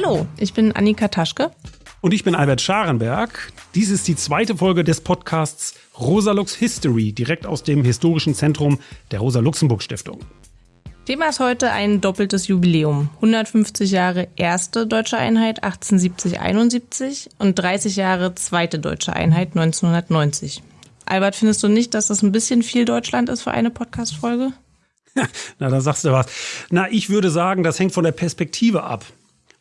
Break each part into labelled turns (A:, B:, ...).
A: Hallo, ich bin Annika Taschke.
B: Und ich bin Albert Scharenberg. Dies ist die zweite Folge des Podcasts Rosalux History, direkt aus dem historischen Zentrum der Rosa-Luxemburg-Stiftung.
A: Thema ist heute ein doppeltes Jubiläum. 150 Jahre erste deutsche Einheit 1870-71 und 30 Jahre zweite deutsche Einheit 1990. Albert, findest du nicht, dass das ein bisschen viel Deutschland ist für eine Podcast-Folge?
B: Na, da sagst du was. Na, ich würde sagen, das hängt von der Perspektive ab.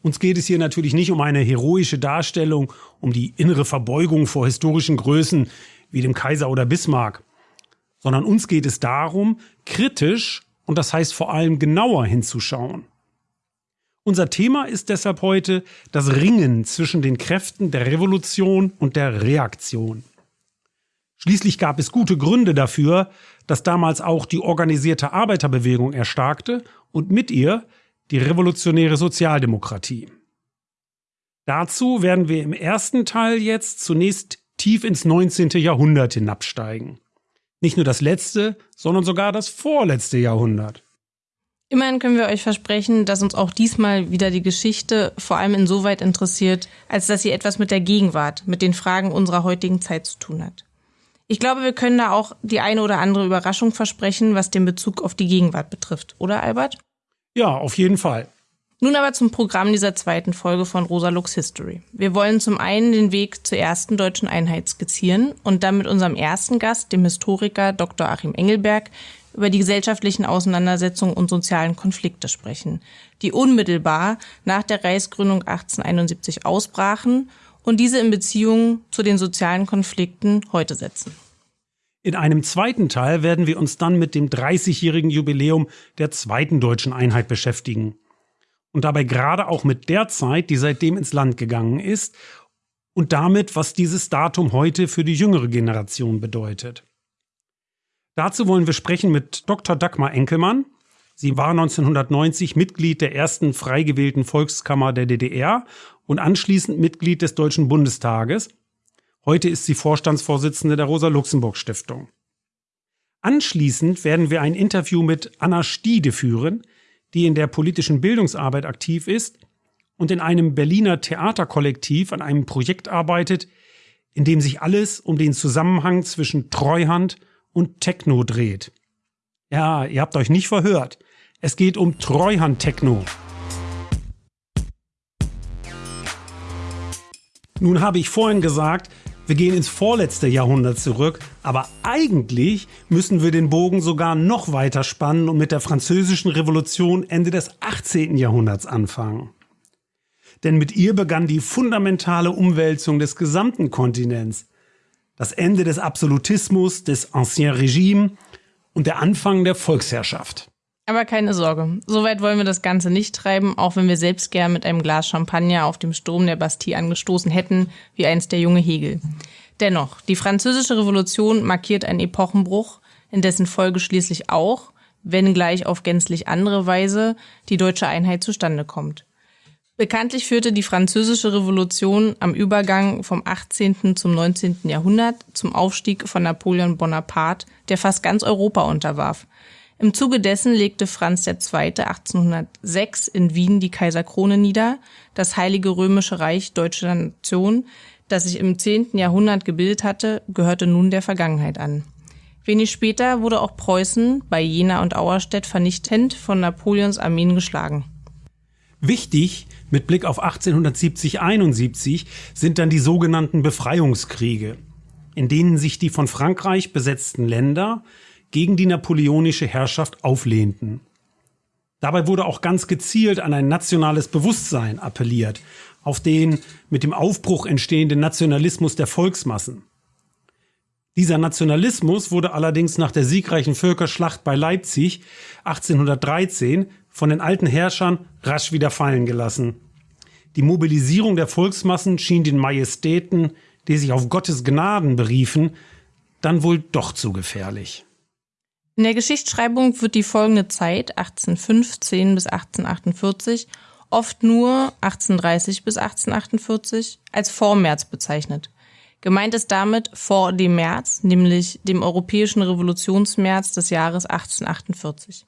B: Uns geht es hier natürlich nicht um eine heroische Darstellung, um die innere Verbeugung vor historischen Größen wie dem Kaiser oder Bismarck, sondern uns geht es darum, kritisch und das heißt vor allem genauer hinzuschauen. Unser Thema ist deshalb heute das Ringen zwischen den Kräften der Revolution und der Reaktion. Schließlich gab es gute Gründe dafür, dass damals auch die organisierte Arbeiterbewegung erstarkte und mit ihr die revolutionäre Sozialdemokratie. Dazu werden wir im ersten Teil jetzt zunächst tief ins 19. Jahrhundert hinabsteigen. Nicht nur das letzte, sondern sogar das vorletzte Jahrhundert.
A: Immerhin können wir euch versprechen, dass uns auch diesmal wieder die Geschichte vor allem insoweit interessiert, als dass sie etwas mit der Gegenwart, mit den Fragen unserer heutigen Zeit zu tun hat. Ich glaube, wir können da auch die eine oder andere Überraschung versprechen, was den Bezug auf die Gegenwart betrifft, oder Albert?
B: Ja, auf jeden Fall.
A: Nun aber zum Programm dieser zweiten Folge von Rosa Lux History. Wir wollen zum einen den Weg zur ersten deutschen Einheit skizzieren und dann mit unserem ersten Gast, dem Historiker Dr. Achim Engelberg, über die gesellschaftlichen Auseinandersetzungen und sozialen Konflikte sprechen, die unmittelbar nach der Reichsgründung 1871 ausbrachen und diese in Beziehung zu den sozialen Konflikten heute setzen.
B: In einem zweiten Teil werden wir uns dann mit dem 30-jährigen Jubiläum der zweiten deutschen Einheit beschäftigen. Und dabei gerade auch mit der Zeit, die seitdem ins Land gegangen ist und damit, was dieses Datum heute für die jüngere Generation bedeutet. Dazu wollen wir sprechen mit Dr. Dagmar Enkelmann. Sie war 1990 Mitglied der ersten frei gewählten Volkskammer der DDR und anschließend Mitglied des Deutschen Bundestages. Heute ist sie Vorstandsvorsitzende der Rosa-Luxemburg-Stiftung. Anschließend werden wir ein Interview mit Anna Stiede führen, die in der politischen Bildungsarbeit aktiv ist und in einem Berliner Theaterkollektiv an einem Projekt arbeitet, in dem sich alles um den Zusammenhang zwischen Treuhand und Techno dreht. Ja, ihr habt euch nicht verhört. Es geht um Treuhand-Techno. Nun habe ich vorhin gesagt, wir gehen ins vorletzte Jahrhundert zurück, aber eigentlich müssen wir den Bogen sogar noch weiter spannen und mit der französischen Revolution Ende des 18. Jahrhunderts anfangen. Denn mit ihr begann die fundamentale Umwälzung des gesamten Kontinents. Das Ende des Absolutismus, des Ancien Regime und der Anfang der Volksherrschaft.
A: Aber keine Sorge, so weit wollen wir das Ganze nicht treiben, auch wenn wir selbst gern mit einem Glas Champagner auf dem Sturm der Bastille angestoßen hätten, wie einst der junge Hegel. Dennoch, die französische Revolution markiert einen Epochenbruch, in dessen Folge schließlich auch, wenn gleich auf gänzlich andere Weise, die deutsche Einheit zustande kommt. Bekanntlich führte die französische Revolution am Übergang vom 18. zum 19. Jahrhundert zum Aufstieg von Napoleon Bonaparte, der fast ganz Europa unterwarf. Im Zuge dessen legte Franz II. 1806 in Wien die Kaiserkrone nieder. Das Heilige Römische Reich deutscher Nation, das sich im 10. Jahrhundert gebildet hatte, gehörte nun der Vergangenheit an. Wenig später wurde auch Preußen bei Jena und Auerstedt vernichtend von Napoleons Armeen geschlagen.
B: Wichtig mit Blick auf 1870-71 sind dann die sogenannten Befreiungskriege, in denen sich die von Frankreich besetzten Länder gegen die napoleonische Herrschaft auflehnten. Dabei wurde auch ganz gezielt an ein nationales Bewusstsein appelliert, auf den mit dem Aufbruch entstehenden Nationalismus der Volksmassen. Dieser Nationalismus wurde allerdings nach der siegreichen Völkerschlacht bei Leipzig 1813 von den alten Herrschern rasch wieder fallen gelassen. Die Mobilisierung der Volksmassen schien den Majestäten, die sich auf Gottes Gnaden beriefen, dann wohl doch zu gefährlich.
A: In der Geschichtsschreibung wird die folgende Zeit, 1815 bis 1848, oft nur 1830 bis 1848, als Vormärz bezeichnet. Gemeint ist damit vor dem März, nämlich dem europäischen Revolutionsmärz des Jahres 1848.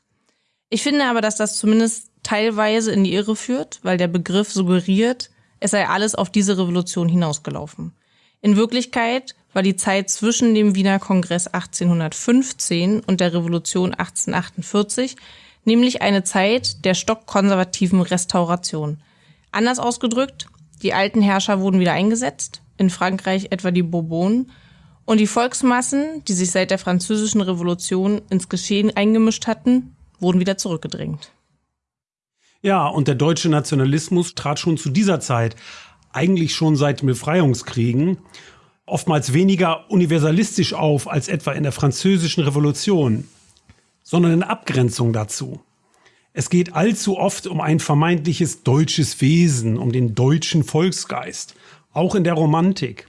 A: Ich finde aber, dass das zumindest teilweise in die Irre führt, weil der Begriff suggeriert, es sei alles auf diese Revolution hinausgelaufen. In Wirklichkeit war die Zeit zwischen dem Wiener Kongress 1815 und der Revolution 1848 nämlich eine Zeit der stockkonservativen Restauration. Anders ausgedrückt, die alten Herrscher wurden wieder eingesetzt, in Frankreich etwa die Bourbonen, und die Volksmassen, die sich seit der französischen Revolution ins Geschehen eingemischt hatten, wurden wieder zurückgedrängt.
B: Ja, und der deutsche Nationalismus trat schon zu dieser Zeit, eigentlich schon seit den Befreiungskriegen, oftmals weniger universalistisch auf als etwa in der französischen Revolution, sondern in Abgrenzung dazu. Es geht allzu oft um ein vermeintliches deutsches Wesen, um den deutschen Volksgeist, auch in der Romantik.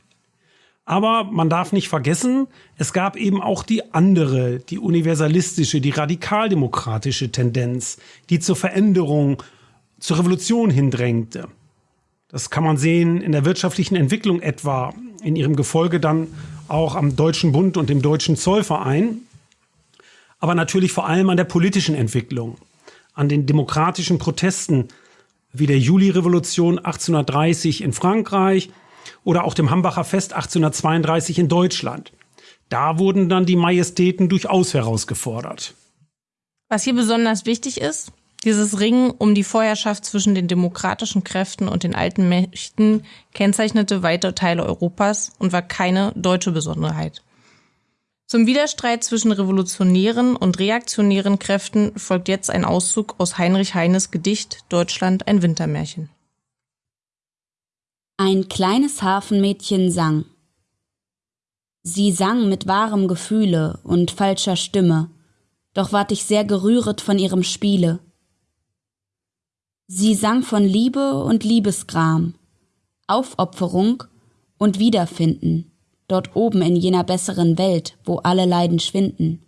B: Aber man darf nicht vergessen, es gab eben auch die andere, die universalistische, die radikaldemokratische Tendenz, die zur Veränderung, zur Revolution hindrängte. Das kann man sehen in der wirtschaftlichen Entwicklung etwa, in ihrem Gefolge dann auch am Deutschen Bund und dem Deutschen Zollverein, aber natürlich vor allem an der politischen Entwicklung, an den demokratischen Protesten wie der Julirevolution 1830 in Frankreich oder auch dem Hambacher Fest 1832 in Deutschland. Da wurden dann die Majestäten durchaus herausgefordert.
A: Was hier besonders wichtig ist, dieses Ringen um die Vorherrschaft zwischen den demokratischen Kräften und den alten Mächten kennzeichnete weite Teile Europas und war keine deutsche Besonderheit. Zum Widerstreit zwischen revolutionären und reaktionären Kräften folgt jetzt ein Auszug aus Heinrich Heines Gedicht Deutschland ein Wintermärchen.
C: Ein kleines Hafenmädchen sang. Sie sang mit wahrem Gefühle und falscher Stimme, doch ward ich sehr gerühret von ihrem Spiele. Sie sang von Liebe und Liebesgram, Aufopferung und Wiederfinden, dort oben in jener besseren Welt, wo alle Leiden schwinden.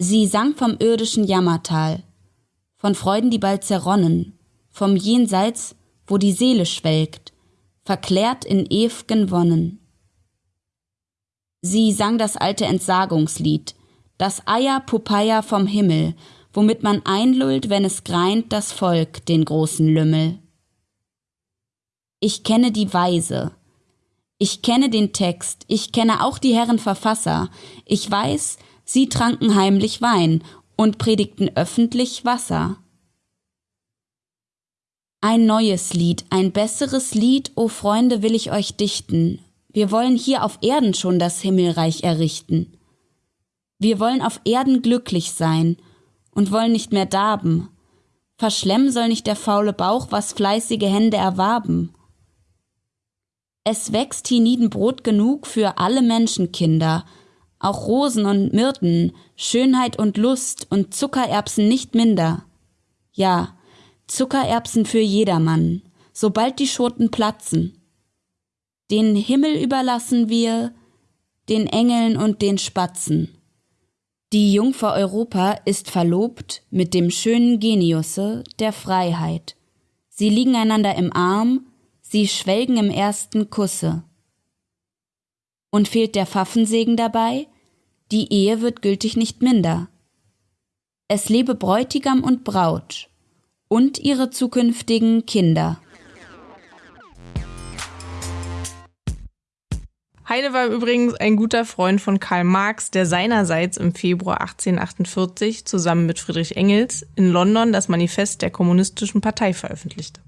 C: Sie sang vom irdischen Jammertal, von Freuden, die bald zerronnen, vom Jenseits, wo die Seele schwelgt, verklärt in ew'gen Wonnen. Sie sang das alte Entsagungslied, das Eier Popeye vom Himmel, womit man einlullt, wenn es greint das Volk den großen Lümmel. Ich kenne die Weise, ich kenne den Text, ich kenne auch die Herren Verfasser, ich weiß, sie tranken heimlich Wein und predigten öffentlich Wasser. Ein neues Lied, ein besseres Lied, o Freunde, will ich euch dichten. Wir wollen hier auf Erden schon das Himmelreich errichten. Wir wollen auf Erden glücklich sein und wollen nicht mehr darben. Verschlemmen soll nicht der faule Bauch, was fleißige Hände erwarben. Es wächst hienieden Brot genug für alle Menschenkinder, auch Rosen und Myrten, Schönheit und Lust und Zuckererbsen nicht minder. Ja, Zuckererbsen für jedermann, sobald die Schoten platzen. Den Himmel überlassen wir den Engeln und den Spatzen. Die Jungfer Europa ist verlobt mit dem schönen Geniusse der Freiheit. Sie liegen einander im Arm, sie schwelgen im ersten Kusse. Und fehlt der Pfaffensegen dabei? Die Ehe wird gültig nicht minder. Es lebe Bräutigam und Braut und ihre zukünftigen Kinder.
A: Heine war übrigens ein guter Freund von Karl Marx, der seinerseits im Februar 1848 zusammen mit Friedrich Engels in London das Manifest der Kommunistischen Partei veröffentlichte.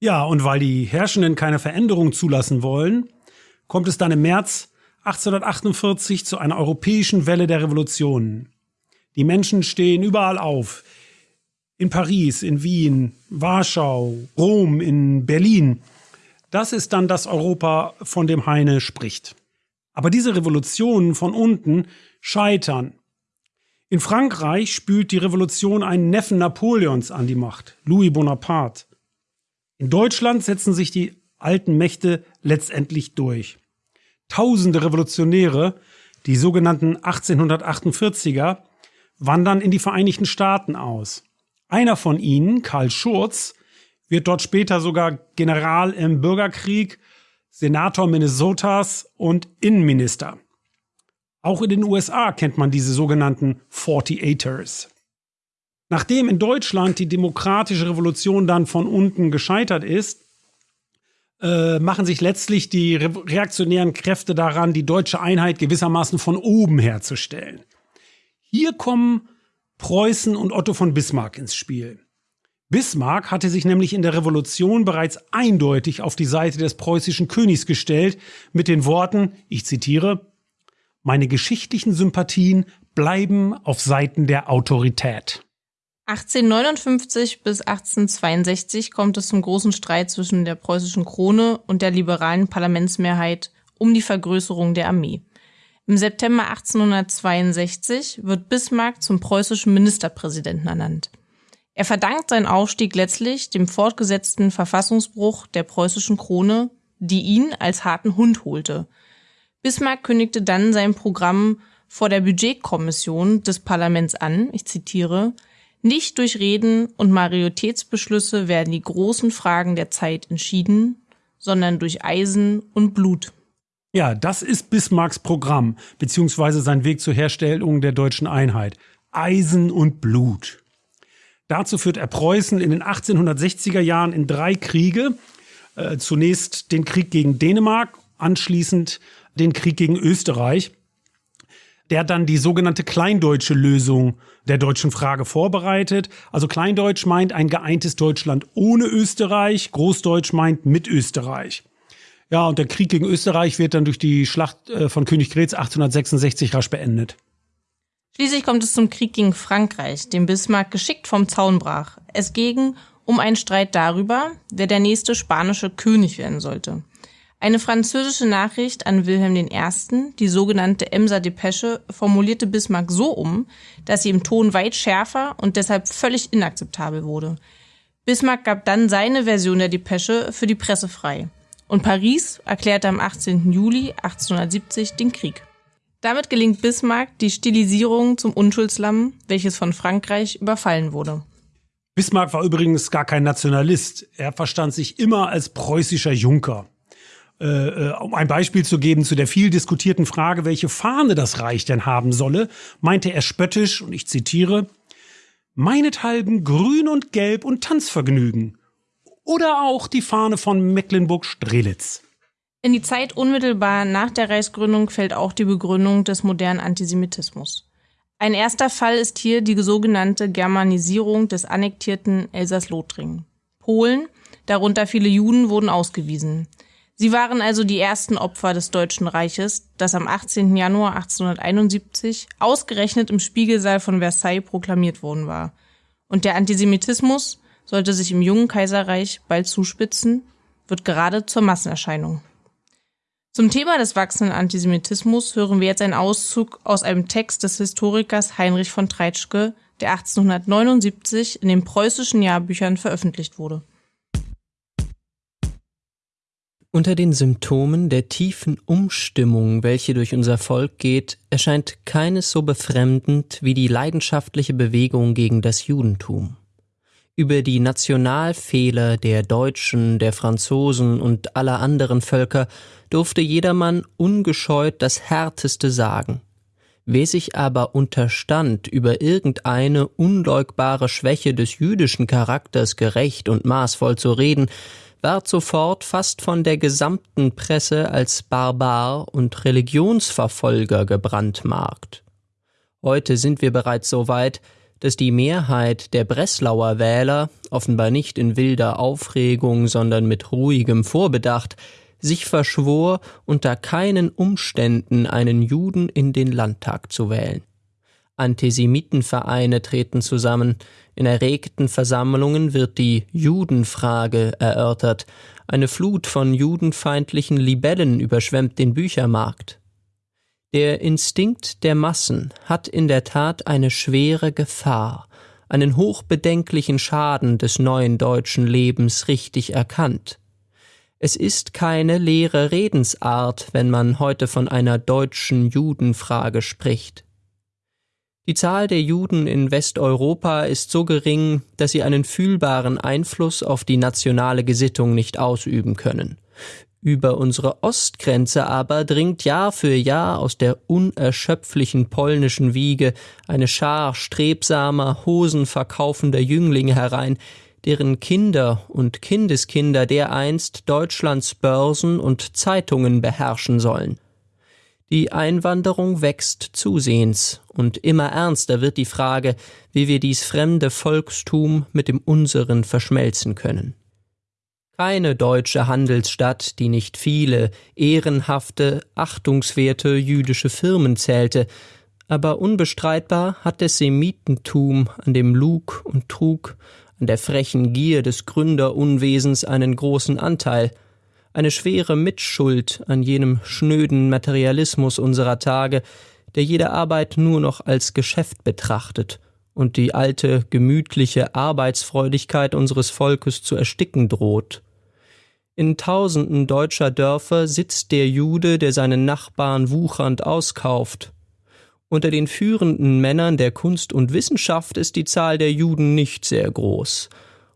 B: Ja, und weil die Herrschenden keine Veränderung zulassen wollen, kommt es dann im März 1848 zu einer europäischen Welle der Revolutionen. Die Menschen stehen überall auf. In Paris, in Wien, Warschau, Rom, in Berlin. Das ist dann das Europa, von dem Heine spricht. Aber diese Revolutionen von unten scheitern. In Frankreich spült die Revolution einen Neffen Napoleons an die Macht, Louis Bonaparte. In Deutschland setzen sich die alten Mächte letztendlich durch. Tausende Revolutionäre, die sogenannten 1848er, wandern in die Vereinigten Staaten aus. Einer von ihnen, Karl Schurz, wird dort später sogar General im Bürgerkrieg, Senator Minnesotas und Innenminister. Auch in den USA kennt man diese sogenannten 48ers. Nachdem in Deutschland die demokratische Revolution dann von unten gescheitert ist, äh, machen sich letztlich die re reaktionären Kräfte daran, die deutsche Einheit gewissermaßen von oben herzustellen. Hier kommen Preußen und Otto von Bismarck ins Spiel. Bismarck hatte sich nämlich in der Revolution bereits eindeutig auf die Seite des preußischen Königs gestellt mit den Worten, ich zitiere, meine geschichtlichen Sympathien bleiben auf Seiten der Autorität.
A: 1859 bis 1862 kommt es zum großen Streit zwischen der preußischen Krone und der liberalen Parlamentsmehrheit um die Vergrößerung der Armee. Im September 1862 wird Bismarck zum preußischen Ministerpräsidenten ernannt. Er verdankt seinen Aufstieg letztlich dem fortgesetzten Verfassungsbruch der preußischen Krone, die ihn als harten Hund holte. Bismarck kündigte dann sein Programm vor der Budgetkommission des Parlaments an, ich zitiere, nicht durch Reden und Majoritätsbeschlüsse werden die großen Fragen der Zeit entschieden, sondern durch Eisen und Blut.
B: Ja, das ist Bismarcks Programm, beziehungsweise sein Weg zur Herstellung der deutschen Einheit. Eisen und Blut. Dazu führt er Preußen in den 1860er Jahren in drei Kriege. Äh, zunächst den Krieg gegen Dänemark, anschließend den Krieg gegen Österreich der dann die sogenannte kleindeutsche Lösung der deutschen Frage vorbereitet. Also Kleindeutsch meint ein geeintes Deutschland ohne Österreich, Großdeutsch meint mit Österreich. Ja, und der Krieg gegen Österreich wird dann durch die Schlacht äh, von Königgrätz 1866 rasch beendet.
A: Schließlich kommt es zum Krieg gegen Frankreich, den Bismarck geschickt vom Zaun brach. Es ging um einen Streit darüber, wer der nächste spanische König werden sollte. Eine französische Nachricht an Wilhelm I., die sogenannte Emser Depesche, formulierte Bismarck so um, dass sie im Ton weit schärfer und deshalb völlig inakzeptabel wurde. Bismarck gab dann seine Version der Depesche für die Presse frei. Und Paris erklärte am 18. Juli 1870 den Krieg. Damit gelingt Bismarck die Stilisierung zum Unschuldslamm, welches von Frankreich überfallen wurde.
B: Bismarck war übrigens gar kein Nationalist. Er verstand sich immer als preußischer Junker. Äh, äh, um ein Beispiel zu geben zu der viel diskutierten Frage, welche Fahne das Reich denn haben solle, meinte er spöttisch, und ich zitiere, meinethalben grün und gelb und Tanzvergnügen. Oder auch die Fahne von Mecklenburg-Strelitz.
A: In die Zeit unmittelbar nach der Reichsgründung fällt auch die Begründung des modernen Antisemitismus. Ein erster Fall ist hier die sogenannte Germanisierung des annektierten Elsass-Lothringen. Polen, darunter viele Juden, wurden ausgewiesen. Sie waren also die ersten Opfer des Deutschen Reiches, das am 18. Januar 1871 ausgerechnet im Spiegelsaal von Versailles proklamiert worden war. Und der Antisemitismus sollte sich im jungen Kaiserreich bald zuspitzen, wird gerade zur Massenerscheinung. Zum Thema des wachsenden Antisemitismus hören wir jetzt einen Auszug aus einem Text des Historikers Heinrich von Treitschke, der 1879 in den preußischen Jahrbüchern veröffentlicht wurde.
D: Unter den Symptomen der tiefen Umstimmung, welche durch unser Volk geht, erscheint keines so befremdend wie die leidenschaftliche Bewegung gegen das Judentum. Über die Nationalfehler der Deutschen, der Franzosen und aller anderen Völker durfte jedermann ungescheut das Härteste sagen. Wer sich aber unterstand, über irgendeine unleugbare Schwäche des jüdischen Charakters gerecht und maßvoll zu reden, ward sofort fast von der gesamten Presse als Barbar und Religionsverfolger gebrandmarkt. Heute sind wir bereits so weit, dass die Mehrheit der Breslauer Wähler, offenbar nicht in wilder Aufregung, sondern mit ruhigem Vorbedacht, sich verschwor, unter keinen Umständen einen Juden in den Landtag zu wählen. Antisemitenvereine treten zusammen, in erregten Versammlungen wird die Judenfrage erörtert, eine Flut von judenfeindlichen Libellen überschwemmt den Büchermarkt. Der Instinkt der Massen hat in der Tat eine schwere Gefahr, einen hochbedenklichen Schaden des neuen deutschen Lebens richtig erkannt. Es ist keine leere Redensart, wenn man heute von einer deutschen Judenfrage spricht. Die Zahl der Juden in Westeuropa ist so gering, dass sie einen fühlbaren Einfluss auf die nationale Gesittung nicht ausüben können. Über unsere Ostgrenze aber dringt Jahr für Jahr aus der unerschöpflichen polnischen Wiege eine Schar strebsamer, hosenverkaufender Jünglinge herein, deren Kinder und Kindeskinder dereinst Deutschlands Börsen und Zeitungen beherrschen sollen. Die Einwanderung wächst zusehends, und immer ernster wird die Frage, wie wir dies fremde Volkstum mit dem unseren verschmelzen können keine deutsche Handelsstadt, die nicht viele ehrenhafte, achtungswerte jüdische Firmen zählte, aber unbestreitbar hat das Semitentum an dem Lug und Trug, an der frechen Gier des Gründerunwesens einen großen Anteil, eine schwere Mitschuld an jenem schnöden Materialismus unserer Tage, der jede Arbeit nur noch als Geschäft betrachtet und die alte, gemütliche Arbeitsfreudigkeit unseres Volkes zu ersticken droht. In tausenden deutscher Dörfer sitzt der Jude, der seinen Nachbarn wuchernd auskauft. Unter den führenden Männern der Kunst und Wissenschaft ist die Zahl der Juden nicht sehr groß,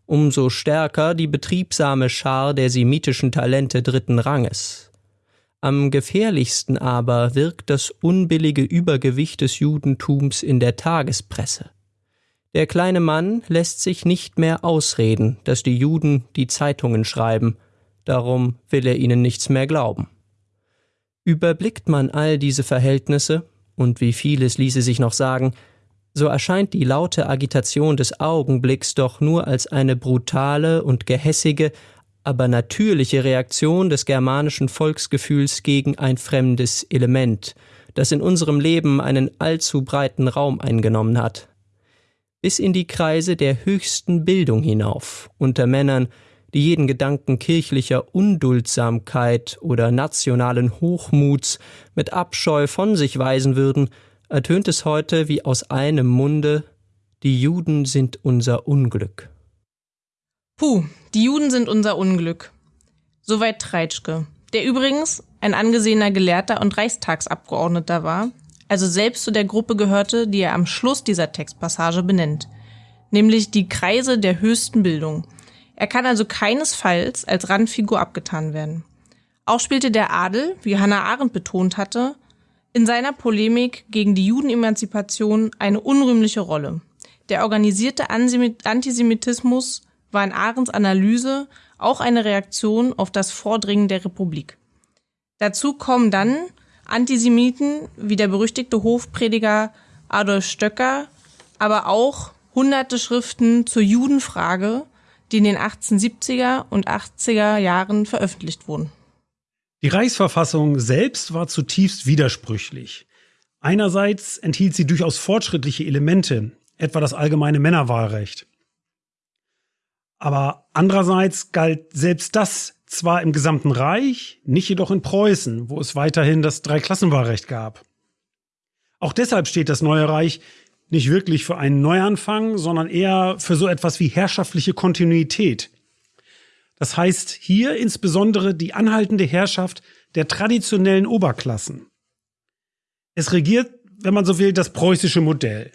D: umso stärker die betriebsame Schar der semitischen Talente dritten Ranges. Am gefährlichsten aber wirkt das unbillige Übergewicht des Judentums in der Tagespresse. Der kleine Mann lässt sich nicht mehr ausreden, dass die Juden die Zeitungen schreiben, darum will er ihnen nichts mehr glauben. Überblickt man all diese Verhältnisse, und wie vieles ließe sich noch sagen, so erscheint die laute Agitation des Augenblicks doch nur als eine brutale und gehässige, aber natürliche Reaktion des germanischen Volksgefühls gegen ein fremdes Element, das in unserem Leben einen allzu breiten Raum eingenommen hat bis in die Kreise der höchsten Bildung hinauf, unter Männern, die jeden Gedanken kirchlicher Unduldsamkeit oder nationalen Hochmuts mit Abscheu von sich weisen würden, ertönt es heute wie aus einem Munde Die Juden sind unser Unglück.
A: Puh, die Juden sind unser Unglück. Soweit Treitschke, der übrigens ein angesehener Gelehrter und Reichstagsabgeordneter war, also selbst zu der Gruppe gehörte, die er am Schluss dieser Textpassage benennt, nämlich die Kreise der höchsten Bildung. Er kann also keinesfalls als Randfigur abgetan werden. Auch spielte der Adel, wie Hannah Arendt betont hatte, in seiner Polemik gegen die Judenemanzipation eine unrühmliche Rolle. Der organisierte Antisemitismus war in Arendts Analyse auch eine Reaktion auf das Vordringen der Republik. Dazu kommen dann Antisemiten wie der berüchtigte Hofprediger Adolf Stöcker, aber auch hunderte Schriften zur Judenfrage, die in den 1870er und 80er Jahren veröffentlicht wurden.
B: Die Reichsverfassung selbst war zutiefst widersprüchlich. Einerseits enthielt sie durchaus fortschrittliche Elemente, etwa das allgemeine Männerwahlrecht. Aber andererseits galt selbst das zwar im gesamten Reich, nicht jedoch in Preußen, wo es weiterhin das Dreiklassenwahlrecht gab. Auch deshalb steht das neue Reich nicht wirklich für einen Neuanfang, sondern eher für so etwas wie herrschaftliche Kontinuität. Das heißt hier insbesondere die anhaltende Herrschaft der traditionellen Oberklassen. Es regiert, wenn man so will, das preußische Modell.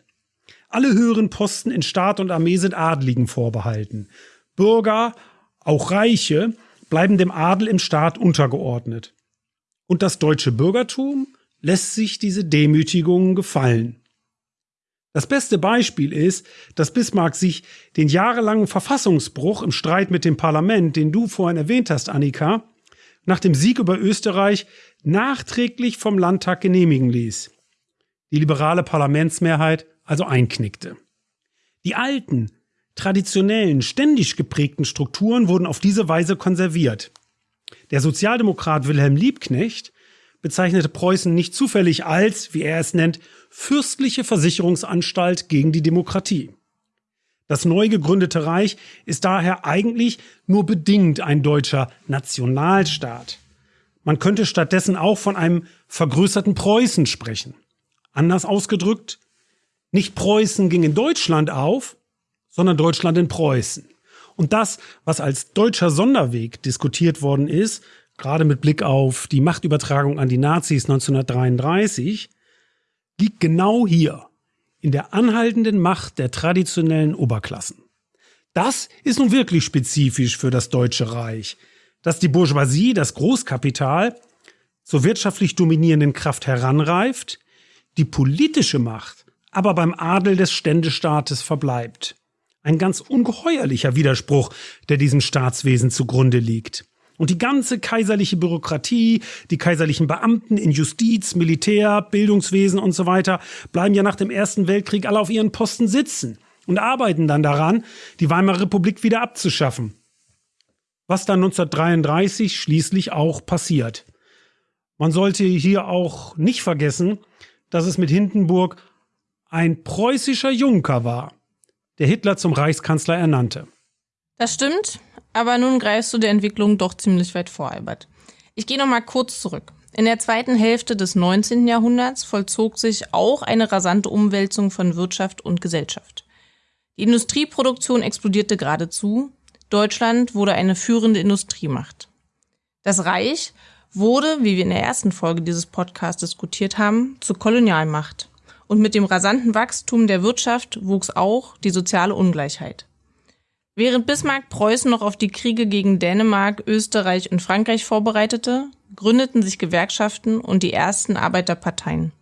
B: Alle höheren Posten in Staat und Armee sind Adligen vorbehalten. Bürger, auch Reiche, bleiben dem Adel im Staat untergeordnet. Und das deutsche Bürgertum lässt sich diese Demütigungen gefallen. Das beste Beispiel ist, dass Bismarck sich den jahrelangen Verfassungsbruch im Streit mit dem Parlament, den du vorhin erwähnt hast, Annika, nach dem Sieg über Österreich nachträglich vom Landtag genehmigen ließ. Die liberale Parlamentsmehrheit also einknickte. Die alten, traditionellen, ständig geprägten Strukturen wurden auf diese Weise konserviert. Der Sozialdemokrat Wilhelm Liebknecht bezeichnete Preußen nicht zufällig als, wie er es nennt, fürstliche Versicherungsanstalt gegen die Demokratie. Das neu gegründete Reich ist daher eigentlich nur bedingt ein deutscher Nationalstaat. Man könnte stattdessen auch von einem vergrößerten Preußen sprechen. Anders ausgedrückt, nicht Preußen ging in Deutschland auf, sondern Deutschland in Preußen. Und das, was als deutscher Sonderweg diskutiert worden ist, gerade mit Blick auf die Machtübertragung an die Nazis 1933, liegt genau hier, in der anhaltenden Macht der traditionellen Oberklassen. Das ist nun wirklich spezifisch für das Deutsche Reich, dass die Bourgeoisie, das Großkapital, zur wirtschaftlich dominierenden Kraft heranreift, die politische Macht aber beim Adel des Ständestaates verbleibt. Ein ganz ungeheuerlicher Widerspruch, der diesem Staatswesen zugrunde liegt. Und die ganze kaiserliche Bürokratie, die kaiserlichen Beamten in Justiz, Militär, Bildungswesen und so weiter bleiben ja nach dem Ersten Weltkrieg alle auf ihren Posten sitzen und arbeiten dann daran, die Weimarer Republik wieder abzuschaffen. Was dann 1933 schließlich auch passiert. Man sollte hier auch nicht vergessen, dass es mit Hindenburg ein preußischer Junker war, der Hitler zum Reichskanzler ernannte.
A: Das stimmt, aber nun greifst du der Entwicklung doch ziemlich weit vor, Albert. Ich gehe noch mal kurz zurück. In der zweiten Hälfte des 19. Jahrhunderts vollzog sich auch eine rasante Umwälzung von Wirtschaft und Gesellschaft. Die Industrieproduktion explodierte geradezu. Deutschland wurde eine führende Industriemacht. Das Reich wurde, wie wir in der ersten Folge dieses Podcasts diskutiert haben, zur Kolonialmacht. Und mit dem rasanten Wachstum der Wirtschaft wuchs auch die soziale Ungleichheit. Während Bismarck Preußen noch auf die Kriege gegen Dänemark, Österreich und Frankreich vorbereitete, gründeten sich Gewerkschaften und die ersten Arbeiterparteien.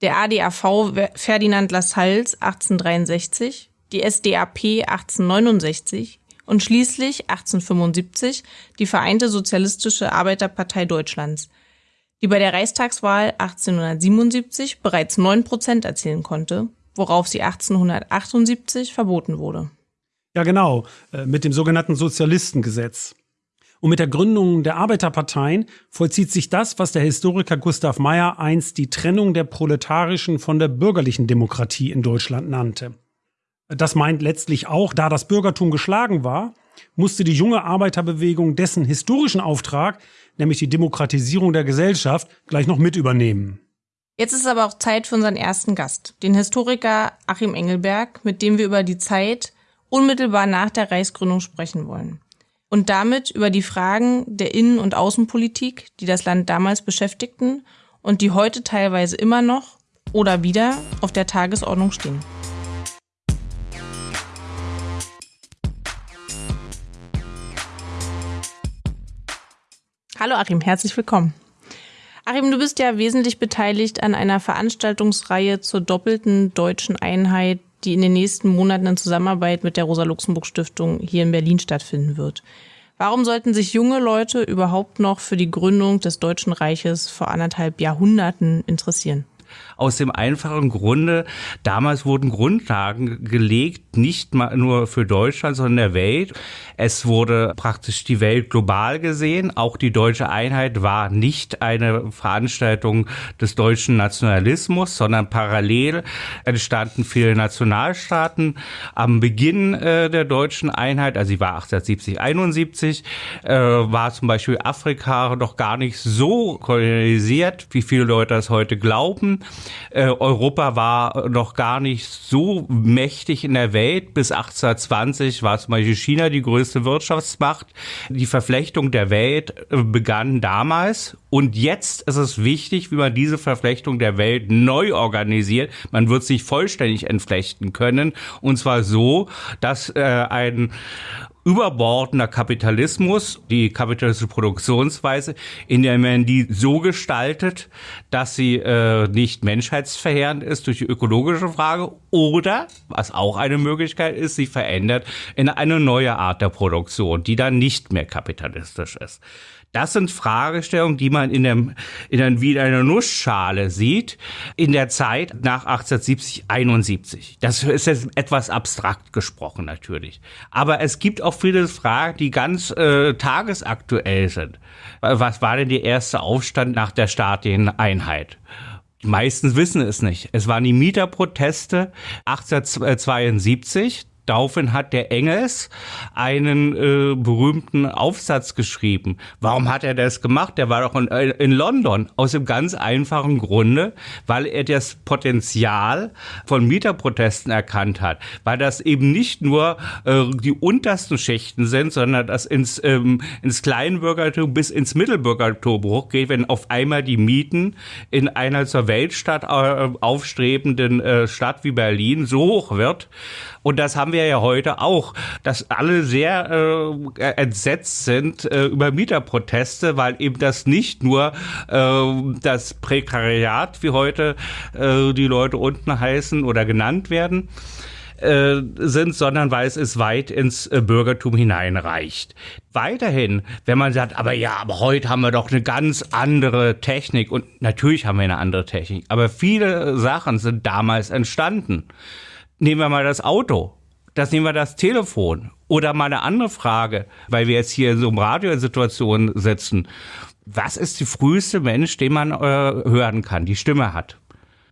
A: Der ADAV Ferdinand Lassalles 1863, die SDAP 1869 und schließlich 1875 die Vereinte Sozialistische Arbeiterpartei Deutschlands, die bei der Reichstagswahl 1877 bereits 9 Prozent erzielen konnte, worauf sie 1878 verboten wurde.
B: Ja, genau, äh, mit dem sogenannten Sozialistengesetz. Und mit der Gründung der Arbeiterparteien vollzieht sich das, was der Historiker Gustav Meyer einst die Trennung der proletarischen von der bürgerlichen Demokratie in Deutschland nannte. Das meint letztlich auch, da das Bürgertum geschlagen war, musste die junge Arbeiterbewegung dessen historischen Auftrag, nämlich die Demokratisierung der Gesellschaft, gleich noch mit übernehmen.
A: Jetzt ist aber auch Zeit für unseren ersten Gast, den Historiker Achim Engelberg, mit dem wir über die Zeit unmittelbar nach der Reichsgründung sprechen wollen. Und damit über die Fragen der Innen- und Außenpolitik, die das Land damals beschäftigten und die heute teilweise immer noch oder wieder auf der Tagesordnung stehen. Hallo Achim, herzlich willkommen. Achim, du bist ja wesentlich beteiligt an einer Veranstaltungsreihe zur doppelten deutschen Einheit die in den nächsten Monaten in Zusammenarbeit mit der Rosa-Luxemburg-Stiftung hier in Berlin stattfinden wird. Warum sollten sich junge Leute überhaupt noch für die Gründung des Deutschen Reiches vor anderthalb Jahrhunderten interessieren?
E: Aus dem einfachen Grunde, damals wurden Grundlagen gelegt, nicht mal nur für Deutschland, sondern der Welt. Es wurde praktisch die Welt global gesehen. Auch die deutsche Einheit war nicht eine Veranstaltung des deutschen Nationalismus, sondern parallel entstanden viele Nationalstaaten. Am Beginn äh, der deutschen Einheit, also sie war 1870, 71, äh, war zum Beispiel Afrika noch gar nicht so kolonisiert, wie viele Leute das heute glauben. Äh, Europa war noch gar nicht so mächtig in der Welt. Bis 1820 war zum Beispiel China die größte Wirtschaftsmacht. Die Verflechtung der Welt äh, begann damals. Und jetzt ist es wichtig, wie man diese Verflechtung der Welt neu organisiert. Man wird sich vollständig entflechten können. Und zwar so, dass äh, ein überbordender Kapitalismus, die kapitalistische Produktionsweise, in der man die so gestaltet, dass sie äh, nicht menschheitsverheerend ist durch die ökologische Frage oder, was auch eine Möglichkeit ist, sie verändert in eine neue Art der Produktion, die dann nicht mehr kapitalistisch ist. Das sind Fragestellungen, die man in, dem, in der, wie in einer Nussschale sieht, in der Zeit nach 1870, 71. Das ist jetzt etwas abstrakt gesprochen natürlich. Aber es gibt auch viele Fragen, die ganz äh, tagesaktuell sind. Was war denn der erste Aufstand nach der staatlichen Einheit? Die meisten wissen es nicht. Es waren die Mieterproteste 1872. Daraufhin hat der Engels einen äh, berühmten Aufsatz geschrieben. Warum hat er das gemacht? Der war doch in, äh, in, London. Aus dem ganz einfachen Grunde, weil er das Potenzial von Mieterprotesten erkannt hat. Weil das eben nicht nur äh, die untersten Schichten sind, sondern das ins, ähm, ins Kleinbürgertum bis ins Mittelbürgertum hochgeht, wenn auf einmal die Mieten in einer zur Weltstadt äh, aufstrebenden äh, Stadt wie Berlin so hoch wird. Und das haben wir ja heute auch, dass alle sehr äh, entsetzt sind äh, über Mieterproteste, weil eben das nicht nur äh, das Prekariat, wie heute äh, die Leute unten heißen oder genannt werden, äh, sind, sondern weil es es weit ins äh, Bürgertum hineinreicht. Weiterhin, wenn man sagt, aber ja, aber heute haben wir doch eine ganz andere Technik und natürlich haben wir eine andere Technik, aber viele Sachen sind damals entstanden. Nehmen wir mal das Auto. Das nehmen wir das Telefon. Oder mal eine andere Frage, weil wir jetzt hier in so einer Radiosituation sitzen. Was ist die früheste Mensch, den man äh, hören kann, die Stimme hat?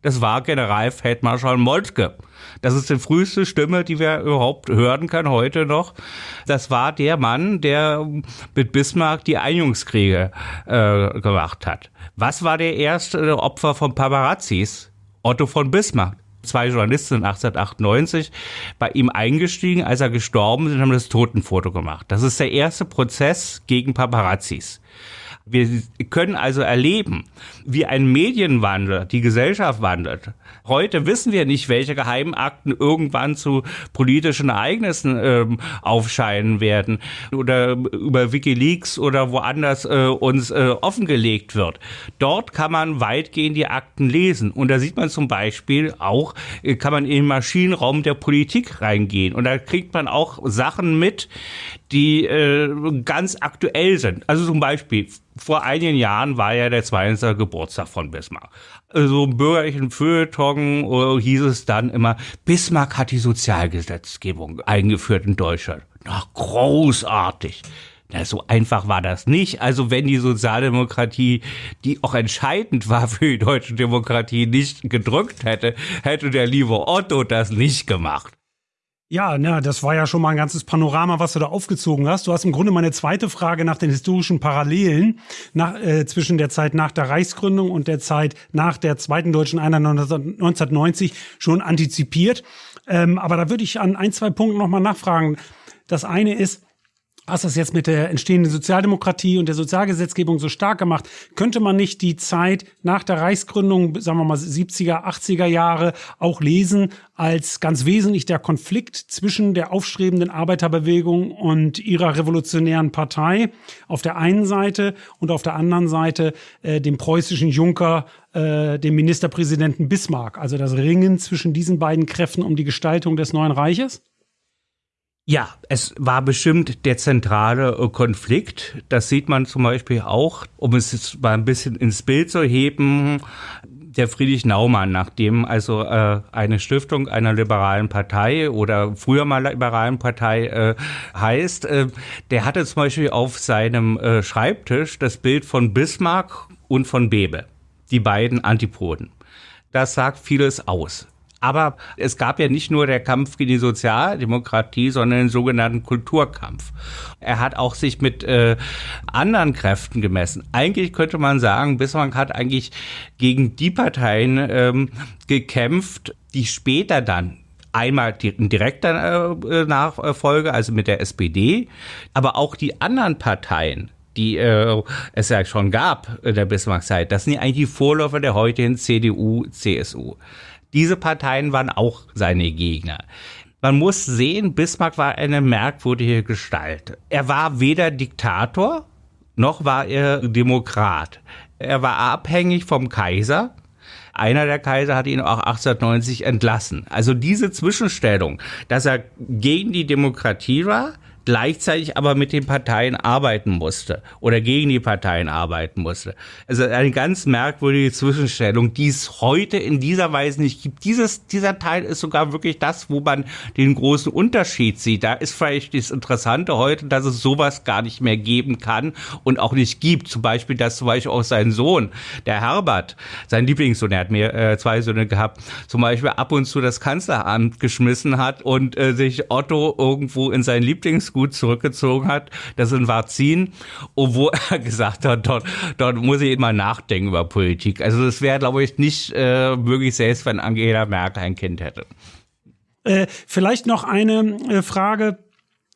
E: Das war Generalfeldmarschall Moltke. Das ist die früheste Stimme, die wir überhaupt hören können heute noch. Das war der Mann, der mit Bismarck die Einjungskriege äh, gemacht hat. Was war der erste Opfer von Paparazzis? Otto von Bismarck. Zwei Journalisten 1898 bei ihm eingestiegen, als er gestorben ist, und haben das Totenfoto gemacht. Das ist der erste Prozess gegen Paparazzis. Wir können also erleben, wie ein Medienwandel die Gesellschaft wandelt. Heute wissen wir nicht, welche Geheimakten irgendwann zu politischen Ereignissen ähm, aufscheinen werden oder über Wikileaks oder woanders äh, uns äh, offengelegt wird. Dort kann man weitgehend die Akten lesen und da sieht man zum Beispiel auch, äh, kann man in den Maschinenraum der Politik reingehen und da kriegt man auch Sachen mit, die äh, ganz aktuell sind. Also zum Beispiel, vor einigen Jahren war ja der 20. Geburtstag von Bismarck. Also im bürgerlichen Feuilleton äh, hieß es dann immer, Bismarck hat die Sozialgesetzgebung eingeführt in Deutschland. Na, großartig. Na, so einfach war das nicht. Also wenn die Sozialdemokratie, die auch entscheidend war für die deutsche Demokratie, nicht gedrückt hätte, hätte der liebe Otto das nicht gemacht.
B: Ja, na, das war ja schon mal ein ganzes Panorama, was du da aufgezogen hast. Du hast im Grunde meine zweite Frage nach den historischen Parallelen nach, äh, zwischen der Zeit nach der Reichsgründung und der Zeit nach der zweiten deutschen Einheit 1990 schon antizipiert. Ähm, aber da würde ich an ein, zwei Punkten nochmal nachfragen. Das eine ist, hast das jetzt mit der entstehenden Sozialdemokratie und der Sozialgesetzgebung so stark gemacht, könnte man nicht die Zeit nach der Reichsgründung, sagen wir mal 70er, 80er Jahre auch lesen als ganz wesentlich der Konflikt zwischen der aufstrebenden Arbeiterbewegung und ihrer revolutionären Partei auf der einen Seite und auf der anderen Seite äh, dem preußischen Junker, äh, dem Ministerpräsidenten Bismarck, also das Ringen zwischen diesen beiden Kräften um die Gestaltung des neuen Reiches?
E: Ja, es war bestimmt der zentrale äh, Konflikt. Das sieht man zum Beispiel auch, um es jetzt mal ein bisschen ins Bild zu heben. Der Friedrich Naumann, nachdem also äh, eine Stiftung einer liberalen Partei oder früher mal liberalen Partei äh, heißt, äh, der hatte zum Beispiel auf seinem äh, Schreibtisch das Bild von Bismarck und von Bebe, die beiden Antipoden. Das sagt vieles aus. Aber es gab ja nicht nur der Kampf gegen die Sozialdemokratie, sondern den sogenannten Kulturkampf. Er hat auch sich mit äh, anderen Kräften gemessen. Eigentlich könnte man sagen, Bismarck hat eigentlich gegen die Parteien ähm, gekämpft, die später dann einmal in direkter äh, Nachfolge, also mit der SPD, aber auch die anderen Parteien, die äh, es ja schon gab in der Bismarck-Zeit, das sind ja eigentlich die Vorläufer der heutigen CDU, CSU. Diese Parteien waren auch seine Gegner. Man muss sehen, Bismarck war eine merkwürdige Gestalt. Er war weder Diktator, noch war er Demokrat. Er war abhängig vom Kaiser. Einer der Kaiser hat ihn auch 1890 entlassen. Also diese Zwischenstellung, dass er gegen die Demokratie war, gleichzeitig aber mit den Parteien arbeiten musste oder gegen die Parteien arbeiten musste. Also eine ganz merkwürdige Zwischenstellung, die es heute in dieser Weise nicht gibt. Dieses, dieser Teil ist sogar wirklich das, wo man den großen Unterschied sieht. Da ist vielleicht das Interessante heute, dass es sowas gar nicht mehr geben kann und auch nicht gibt. Zum Beispiel, dass zum Beispiel auch sein Sohn, der Herbert, sein Lieblingssohn, er hat mir äh, zwei Söhne gehabt, zum Beispiel ab und zu das Kanzleramt geschmissen hat und äh, sich Otto irgendwo in sein Lieblingsgut gut zurückgezogen hat. Das in Varzin, obwohl er gesagt hat, dort, dort muss ich mal nachdenken über Politik. Also das wäre, glaube ich, nicht äh, möglich, selbst wenn Angela Merkel ein Kind hätte.
B: Äh, vielleicht noch eine äh, Frage.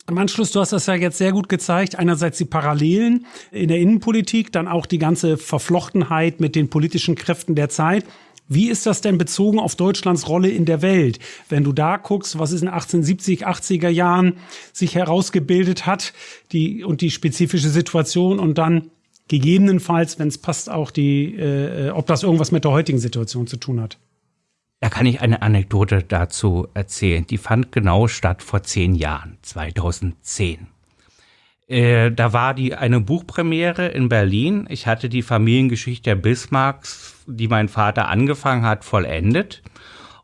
B: Im Anschluss, du hast das ja jetzt sehr gut gezeigt. Einerseits die Parallelen in der Innenpolitik, dann auch die ganze Verflochtenheit mit den politischen Kräften der Zeit. Wie ist das denn bezogen auf Deutschlands Rolle in der Welt? Wenn du da guckst, was es in 1870, 80er Jahren sich herausgebildet hat, die und die spezifische Situation und dann gegebenenfalls, wenn es passt, auch die, äh, ob das irgendwas mit der heutigen Situation zu tun hat.
E: Da kann ich eine Anekdote dazu erzählen. Die fand genau statt vor zehn Jahren, 2010. Äh, da war die eine Buchpremiere in Berlin. Ich hatte die Familiengeschichte der Bismarcks, die mein Vater angefangen hat, vollendet.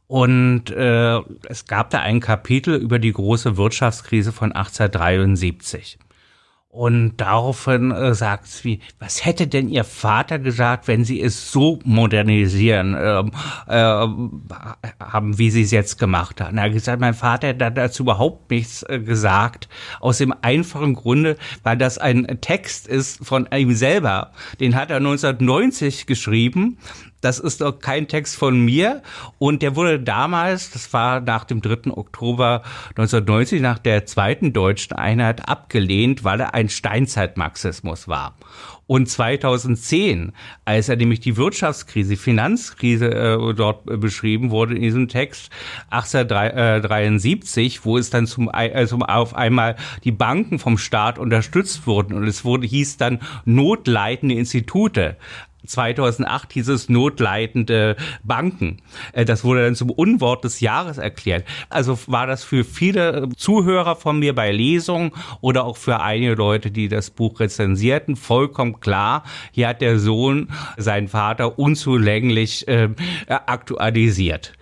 E: Und äh, es gab da ein Kapitel über die große Wirtschaftskrise von 1873. Und daraufhin äh, sagt sie, was hätte denn ihr Vater gesagt, wenn sie es so modernisieren äh, äh, haben, wie sie es jetzt gemacht haben? Er hat gesagt, mein Vater hat dazu überhaupt nichts äh, gesagt, aus dem einfachen Grunde, weil das ein Text ist von ihm selber. Den hat er 1990 geschrieben das ist doch kein Text von mir. Und der wurde damals, das war nach dem 3. Oktober 1990, nach der zweiten deutschen Einheit abgelehnt, weil er ein Steinzeitmarxismus war. Und 2010, als er nämlich die Wirtschaftskrise, Finanzkrise äh, dort beschrieben wurde in diesem Text, 1873, wo es dann zum, äh, zum auf einmal die Banken vom Staat unterstützt wurden und es wurde hieß dann notleitende Institute. 2008 hieß es notleitende Banken. Äh, das wurde dann zum Unwort des Jahres erklärt. Also war das für viele Zuhörer von mir bei Lesungen oder auch für einige Leute, die das Buch rezensierten, vollkommen klar, hier hat der Sohn seinen Vater unzulänglich äh, aktualisiert.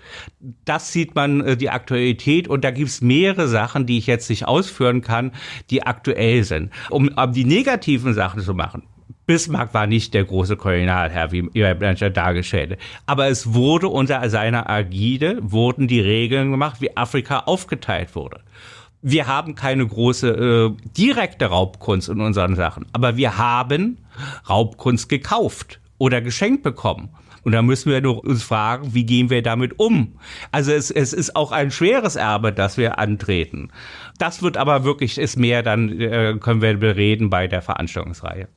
E: Das sieht man, äh, die Aktualität, und da gibt es mehrere Sachen, die ich jetzt nicht ausführen kann, die aktuell sind. Um, um die negativen Sachen zu machen, Bismarck war nicht der große Kolonialherr, wie ihr Blanchard dargestellt Aber es wurde unter seiner Agide, wurden die Regeln gemacht, wie Afrika aufgeteilt wurde. Wir haben keine große äh, direkte Raubkunst in unseren Sachen, aber wir haben Raubkunst gekauft oder geschenkt bekommen. Und da müssen wir uns fragen, wie gehen wir damit um? Also es, es ist auch ein schweres Erbe, das wir antreten. Das wird aber wirklich, ist mehr, dann äh, können wir bereden bei der Veranstaltungsreihe.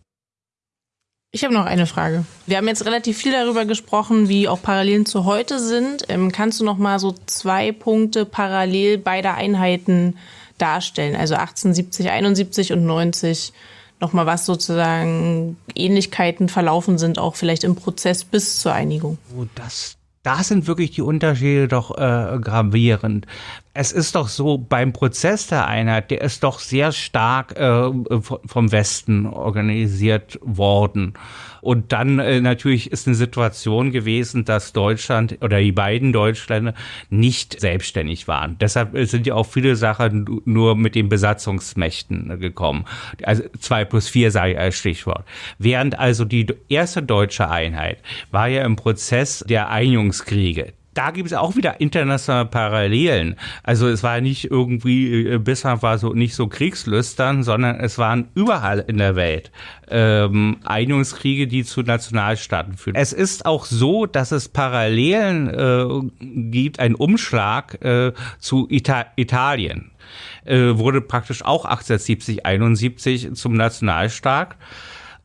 A: Ich habe noch eine Frage. Wir haben jetzt relativ viel darüber gesprochen, wie auch Parallelen zu heute sind. Ähm, kannst du noch mal so zwei Punkte parallel beider Einheiten darstellen? Also 1870, 71 und 90. Noch mal was sozusagen Ähnlichkeiten verlaufen sind, auch vielleicht im Prozess bis zur Einigung.
E: Oh, das, da sind wirklich die Unterschiede doch äh, gravierend. Es ist doch so, beim Prozess der Einheit, der ist doch sehr stark äh, vom Westen organisiert worden. Und dann äh, natürlich ist eine Situation gewesen, dass Deutschland oder die beiden Deutschländer nicht selbstständig waren. Deshalb sind ja auch viele Sachen nur mit den Besatzungsmächten gekommen. Also zwei plus vier sei als Stichwort. Während also die erste deutsche Einheit war ja im Prozess der Einigungskriege da gibt es auch wieder internationale Parallelen. Also es war nicht irgendwie, äh, Bismarck war so nicht so kriegslüstern, sondern es waren überall in der Welt ähm, Einigungskriege, die zu Nationalstaaten führen. Es ist auch so, dass es Parallelen äh, gibt, ein Umschlag äh, zu Ita Italien. Äh, wurde praktisch auch 1870, 71 zum Nationalstaat.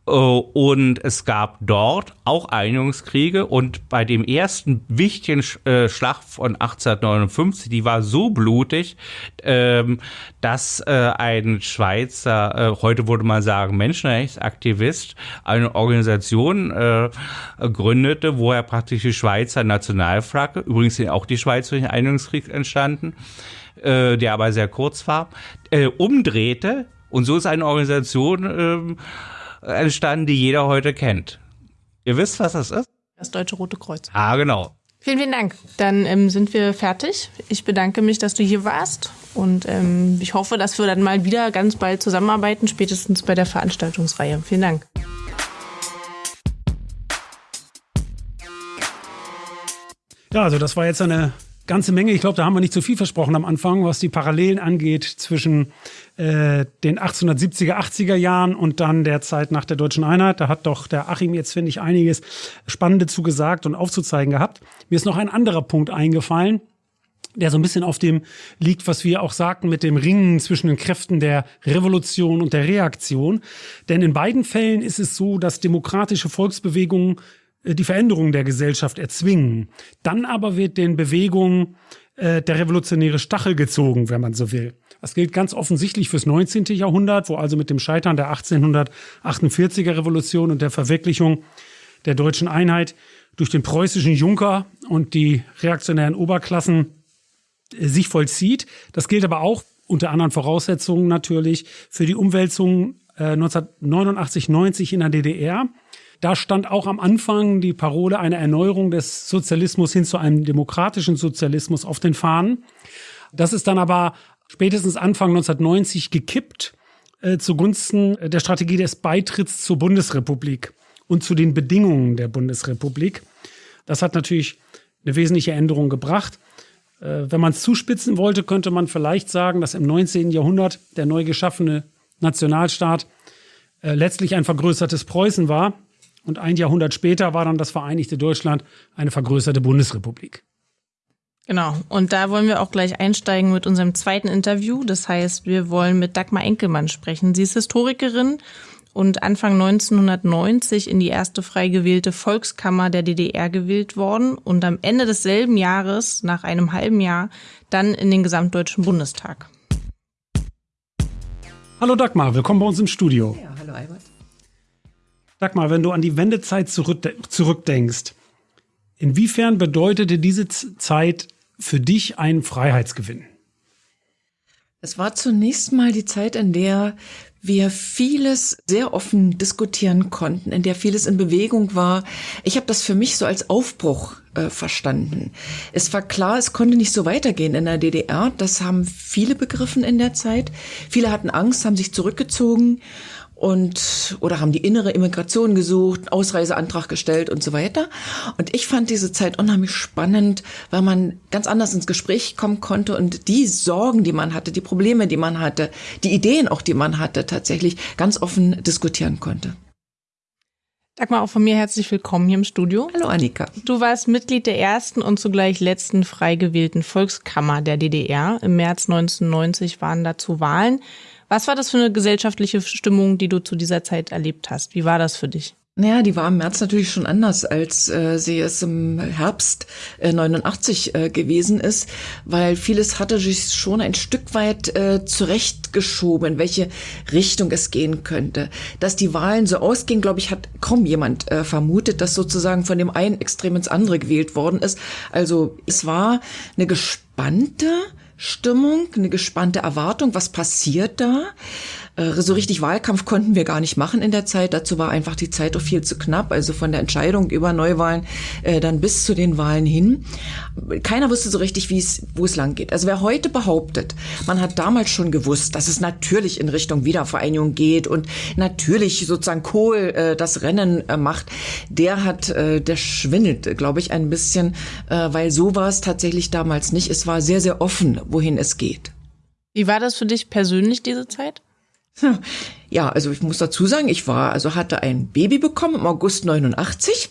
E: Äh, und es gab dort auch Einigungskriege und bei dem ersten wichtigen äh, Schlacht von 1859, die war so blutig, ähm, dass äh, ein Schweizer, heute würde man sagen Menschenrechtsaktivist, eine Organisation gründete, wo er praktisch die Schweizer Nationalflagge, übrigens sind auch die Schweiz durch den Einigungskrieg entstanden, der aber sehr kurz war, umdrehte. Und so ist eine Organisation ähm, entstanden, die jeder heute kennt. Ihr wisst, was das ist?
A: Das Deutsche Rote Kreuz.
E: Ah, genau.
A: Vielen, vielen Dank. Dann ähm, sind wir fertig. Ich bedanke mich, dass du hier warst und ähm, ich hoffe, dass wir dann mal wieder ganz bald zusammenarbeiten, spätestens bei der Veranstaltungsreihe. Vielen Dank.
B: Ja, also das war jetzt eine ganze Menge. Ich glaube, da haben wir nicht zu viel versprochen am Anfang, was die Parallelen angeht zwischen äh, den 1870er, 80er Jahren und dann der Zeit nach der deutschen Einheit. Da hat doch der Achim jetzt, finde ich, einiges Spannende zugesagt und aufzuzeigen gehabt. Mir ist noch ein anderer Punkt eingefallen der so ein bisschen auf dem liegt, was wir auch sagten mit dem Ringen zwischen den Kräften der Revolution und der Reaktion. Denn in beiden Fällen ist es so, dass demokratische Volksbewegungen äh, die Veränderung der Gesellschaft erzwingen. Dann aber wird den Bewegungen äh, der revolutionäre Stachel gezogen, wenn man so will. Das gilt ganz offensichtlich fürs 19. Jahrhundert, wo also mit dem Scheitern der 1848er Revolution und der Verwirklichung der deutschen Einheit durch den preußischen Junker und die reaktionären Oberklassen äh, sich vollzieht. Das gilt aber auch unter anderen Voraussetzungen natürlich für die Umwälzung äh, 1989, 90 in der DDR. Da stand auch am Anfang die Parole einer Erneuerung des Sozialismus hin zu einem demokratischen Sozialismus auf den Fahnen. Das ist dann aber spätestens Anfang 1990 gekippt äh, zugunsten der Strategie des Beitritts zur Bundesrepublik und zu den Bedingungen der Bundesrepublik. Das hat natürlich eine wesentliche Änderung gebracht. Äh, wenn man es zuspitzen wollte, könnte man vielleicht sagen, dass im 19. Jahrhundert der neu geschaffene Nationalstaat äh, letztlich ein vergrößertes Preußen war, und ein Jahrhundert später war dann das Vereinigte Deutschland eine vergrößerte Bundesrepublik.
A: Genau. Und da wollen wir auch gleich einsteigen mit unserem zweiten Interview. Das heißt, wir wollen mit Dagmar Enkelmann sprechen. Sie ist Historikerin und Anfang 1990 in die erste frei gewählte Volkskammer der DDR gewählt worden und am Ende desselben Jahres, nach einem halben Jahr, dann in den Gesamtdeutschen Bundestag.
B: Hallo Dagmar, willkommen bei uns im Studio.
F: Ja, hallo Albert.
B: Sag mal, wenn du an die Wendezeit zurückdenkst, inwiefern bedeutete diese Zeit für dich einen Freiheitsgewinn?
F: Es war zunächst mal die Zeit, in der wir vieles sehr offen diskutieren konnten, in der vieles in Bewegung war. Ich habe das für mich so als Aufbruch äh, verstanden. Es war klar, es konnte nicht so weitergehen in der DDR. Das haben viele begriffen in der Zeit. Viele hatten Angst, haben sich zurückgezogen und oder haben die innere Immigration gesucht, Ausreiseantrag gestellt und so weiter. Und ich fand diese Zeit unheimlich spannend, weil man ganz anders ins Gespräch kommen konnte und die Sorgen, die man hatte, die Probleme, die man hatte, die Ideen auch, die man hatte, tatsächlich ganz offen diskutieren konnte.
A: Dagmar, auch von mir herzlich willkommen hier im Studio.
F: Hallo Annika.
A: Du warst Mitglied der ersten und zugleich letzten frei gewählten Volkskammer der DDR. Im März 1990 waren dazu Wahlen. Was war das für eine gesellschaftliche Stimmung, die du zu dieser Zeit erlebt hast? Wie war das für dich?
F: Naja, die war im März natürlich schon anders, als äh, sie es im Herbst äh, 89 äh, gewesen ist, weil vieles hatte sich schon ein Stück weit äh, zurechtgeschoben, in welche Richtung es gehen könnte. Dass die Wahlen so ausgingen, glaube ich, hat kaum jemand äh, vermutet, dass sozusagen von dem einen Extrem ins andere gewählt worden ist. Also es war eine gespannte Stimmung, eine gespannte Erwartung, was passiert da? Äh, so richtig Wahlkampf konnten wir gar nicht machen in der Zeit. Dazu war einfach die Zeit auch viel zu knapp. Also von der Entscheidung über Neuwahlen äh, dann bis zu den Wahlen hin. Keiner wusste so richtig, wie es, wo es lang geht. Also wer heute behauptet, man hat damals schon gewusst, dass es natürlich in Richtung Wiedervereinigung geht und natürlich sozusagen Kohl äh, das Rennen äh, macht, der hat, äh, der schwindelt, glaube ich, ein bisschen, äh, weil so war es tatsächlich damals nicht. Es war sehr, sehr offen, wohin es geht.
A: Wie war das für dich persönlich, diese Zeit?
F: So Ja, also ich muss dazu sagen, ich war, also hatte ein Baby bekommen im August 89,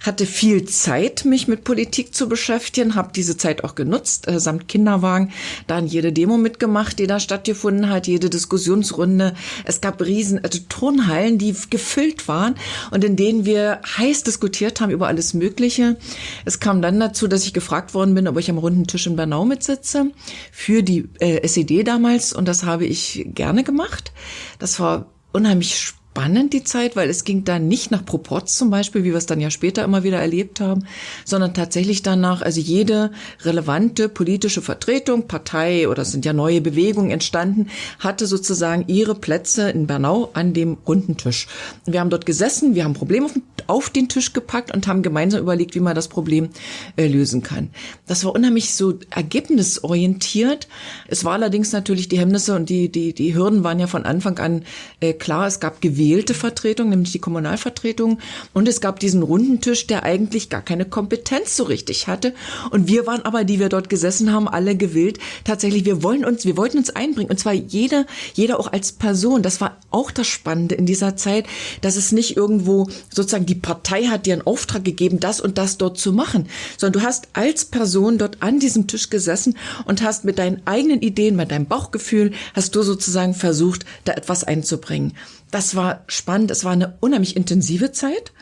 F: hatte viel Zeit, mich mit Politik zu beschäftigen, habe diese Zeit auch genutzt, äh, samt Kinderwagen, dann jede Demo mitgemacht, die da stattgefunden hat, jede Diskussionsrunde. Es gab riesen also Turnhallen, die gefüllt waren und in denen wir heiß diskutiert haben über alles Mögliche. Es kam dann dazu, dass ich gefragt worden bin, ob ich am runden Tisch in Bernau mitsitze für die äh, SED damals und das habe ich gerne gemacht. Das war unheimlich spannend spannend, die Zeit, weil es ging dann nicht nach Proporz zum Beispiel, wie wir es dann ja später immer wieder erlebt haben, sondern tatsächlich danach, also jede relevante politische Vertretung, Partei oder es sind ja neue Bewegungen entstanden, hatte sozusagen ihre Plätze in Bernau an dem runden Tisch. Wir haben dort gesessen, wir haben Probleme auf den Tisch gepackt und haben gemeinsam überlegt, wie man das Problem äh, lösen kann. Das war unheimlich so ergebnisorientiert. Es war allerdings natürlich die Hemmnisse und die, die, die Hürden waren ja von Anfang an äh, klar. Es gab Gewinn gewählte Vertretung, nämlich die Kommunalvertretung. Und es gab diesen runden Tisch, der eigentlich gar keine Kompetenz so richtig hatte. Und wir waren aber, die wir dort gesessen haben, alle gewillt. Tatsächlich, wir wollen uns, wir wollten uns einbringen. Und zwar jeder, jeder auch als Person. Das war auch das Spannende in dieser Zeit, dass es nicht irgendwo sozusagen die Partei hat dir einen Auftrag gegeben, das und das dort zu machen, sondern du hast als Person dort an diesem Tisch gesessen und hast mit deinen eigenen Ideen, mit deinem Bauchgefühl, hast du sozusagen versucht, da etwas einzubringen. Das war spannend. Es war eine unheimlich intensive Zeit.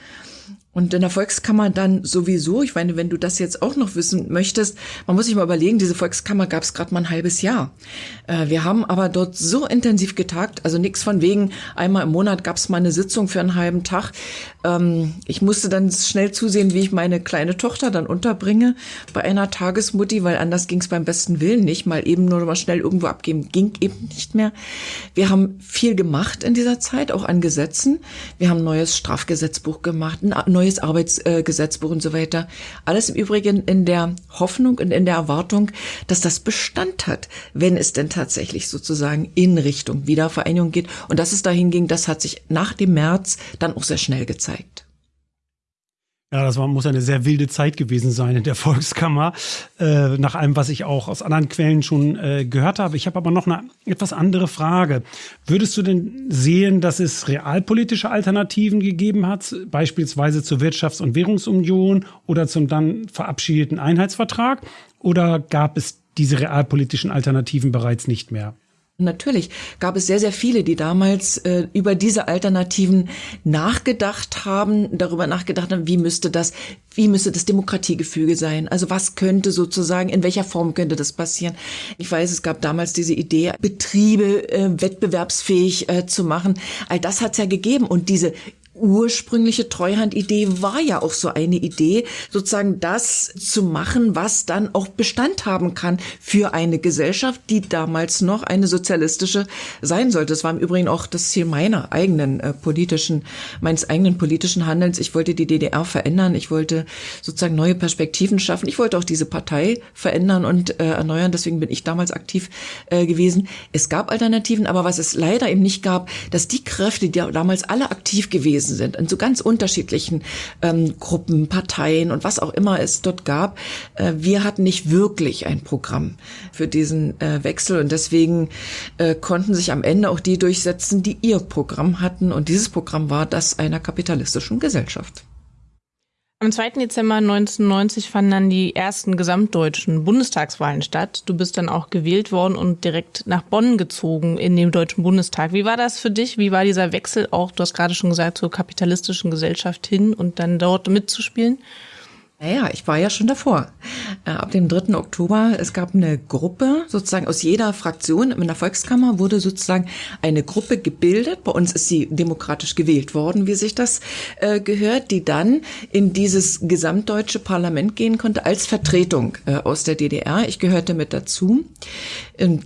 F: Und in der Volkskammer dann sowieso, ich meine, wenn du das jetzt auch noch wissen möchtest, man muss sich mal überlegen, diese Volkskammer gab es gerade mal ein halbes Jahr. Äh, wir haben aber dort so intensiv getagt, also nichts von wegen, einmal im Monat gab es mal eine Sitzung für einen halben Tag. Ähm, ich musste dann schnell zusehen, wie ich meine kleine Tochter dann unterbringe bei einer Tagesmutti, weil anders ging es beim besten Willen nicht, mal eben nur mal schnell irgendwo abgeben, ging eben nicht mehr. Wir haben viel gemacht in dieser Zeit, auch an Gesetzen. Wir haben ein neues Strafgesetzbuch gemacht, ein neues Arbeitsgesetzbuch und so weiter. Alles im Übrigen in der Hoffnung und in der Erwartung, dass das Bestand hat, wenn es denn tatsächlich sozusagen in Richtung Wiedervereinigung geht. Und dass es dahin ging, das hat sich nach dem März dann auch sehr schnell gezeigt.
B: Ja, das war, muss eine sehr wilde Zeit gewesen sein in der Volkskammer, äh, nach allem, was ich auch aus anderen Quellen schon äh, gehört habe. Ich habe aber noch eine etwas andere Frage. Würdest du denn sehen, dass es realpolitische Alternativen gegeben hat, beispielsweise zur Wirtschafts- und Währungsunion oder zum dann verabschiedeten Einheitsvertrag? Oder gab es diese realpolitischen Alternativen bereits nicht mehr?
F: Natürlich gab es sehr, sehr viele, die damals äh, über diese Alternativen nachgedacht haben, darüber nachgedacht haben, wie müsste das, wie müsste das Demokratiegefüge sein? Also was könnte sozusagen, in welcher Form könnte das passieren? Ich weiß, es gab damals diese Idee, Betriebe äh, wettbewerbsfähig äh, zu machen. All das hat es ja gegeben und diese ursprüngliche Treuhandidee war ja auch so eine Idee, sozusagen das zu machen, was dann auch Bestand haben kann für eine Gesellschaft, die damals noch eine sozialistische sein sollte. Das war im Übrigen auch das Ziel meiner eigenen äh, politischen, meines eigenen politischen Handelns. Ich wollte die DDR verändern. Ich wollte sozusagen neue Perspektiven schaffen. Ich wollte auch diese Partei verändern und äh, erneuern. Deswegen bin ich damals aktiv äh, gewesen. Es gab Alternativen, aber was es leider eben nicht gab, dass die Kräfte, die damals alle aktiv gewesen gewesen sind, in so ganz unterschiedlichen ähm, Gruppen, Parteien und was auch immer es dort gab. Äh, wir hatten nicht wirklich ein Programm für diesen äh, Wechsel und deswegen äh, konnten sich am Ende auch die durchsetzen, die ihr Programm hatten und dieses Programm war das einer kapitalistischen Gesellschaft.
A: Am 2. Dezember 1990 fanden dann die ersten gesamtdeutschen Bundestagswahlen statt. Du bist dann auch gewählt worden und direkt nach Bonn gezogen in dem Deutschen Bundestag. Wie war das für dich? Wie war dieser Wechsel auch, du hast gerade schon gesagt, zur kapitalistischen Gesellschaft hin und dann dort mitzuspielen?
F: Naja, ich war ja schon davor. Äh, ab dem 3. Oktober, es gab eine Gruppe, sozusagen aus jeder Fraktion in der Volkskammer wurde sozusagen eine Gruppe gebildet. Bei uns ist sie demokratisch gewählt worden, wie sich das äh, gehört, die dann in dieses gesamtdeutsche Parlament gehen konnte als Vertretung äh, aus der DDR. Ich gehörte mit dazu.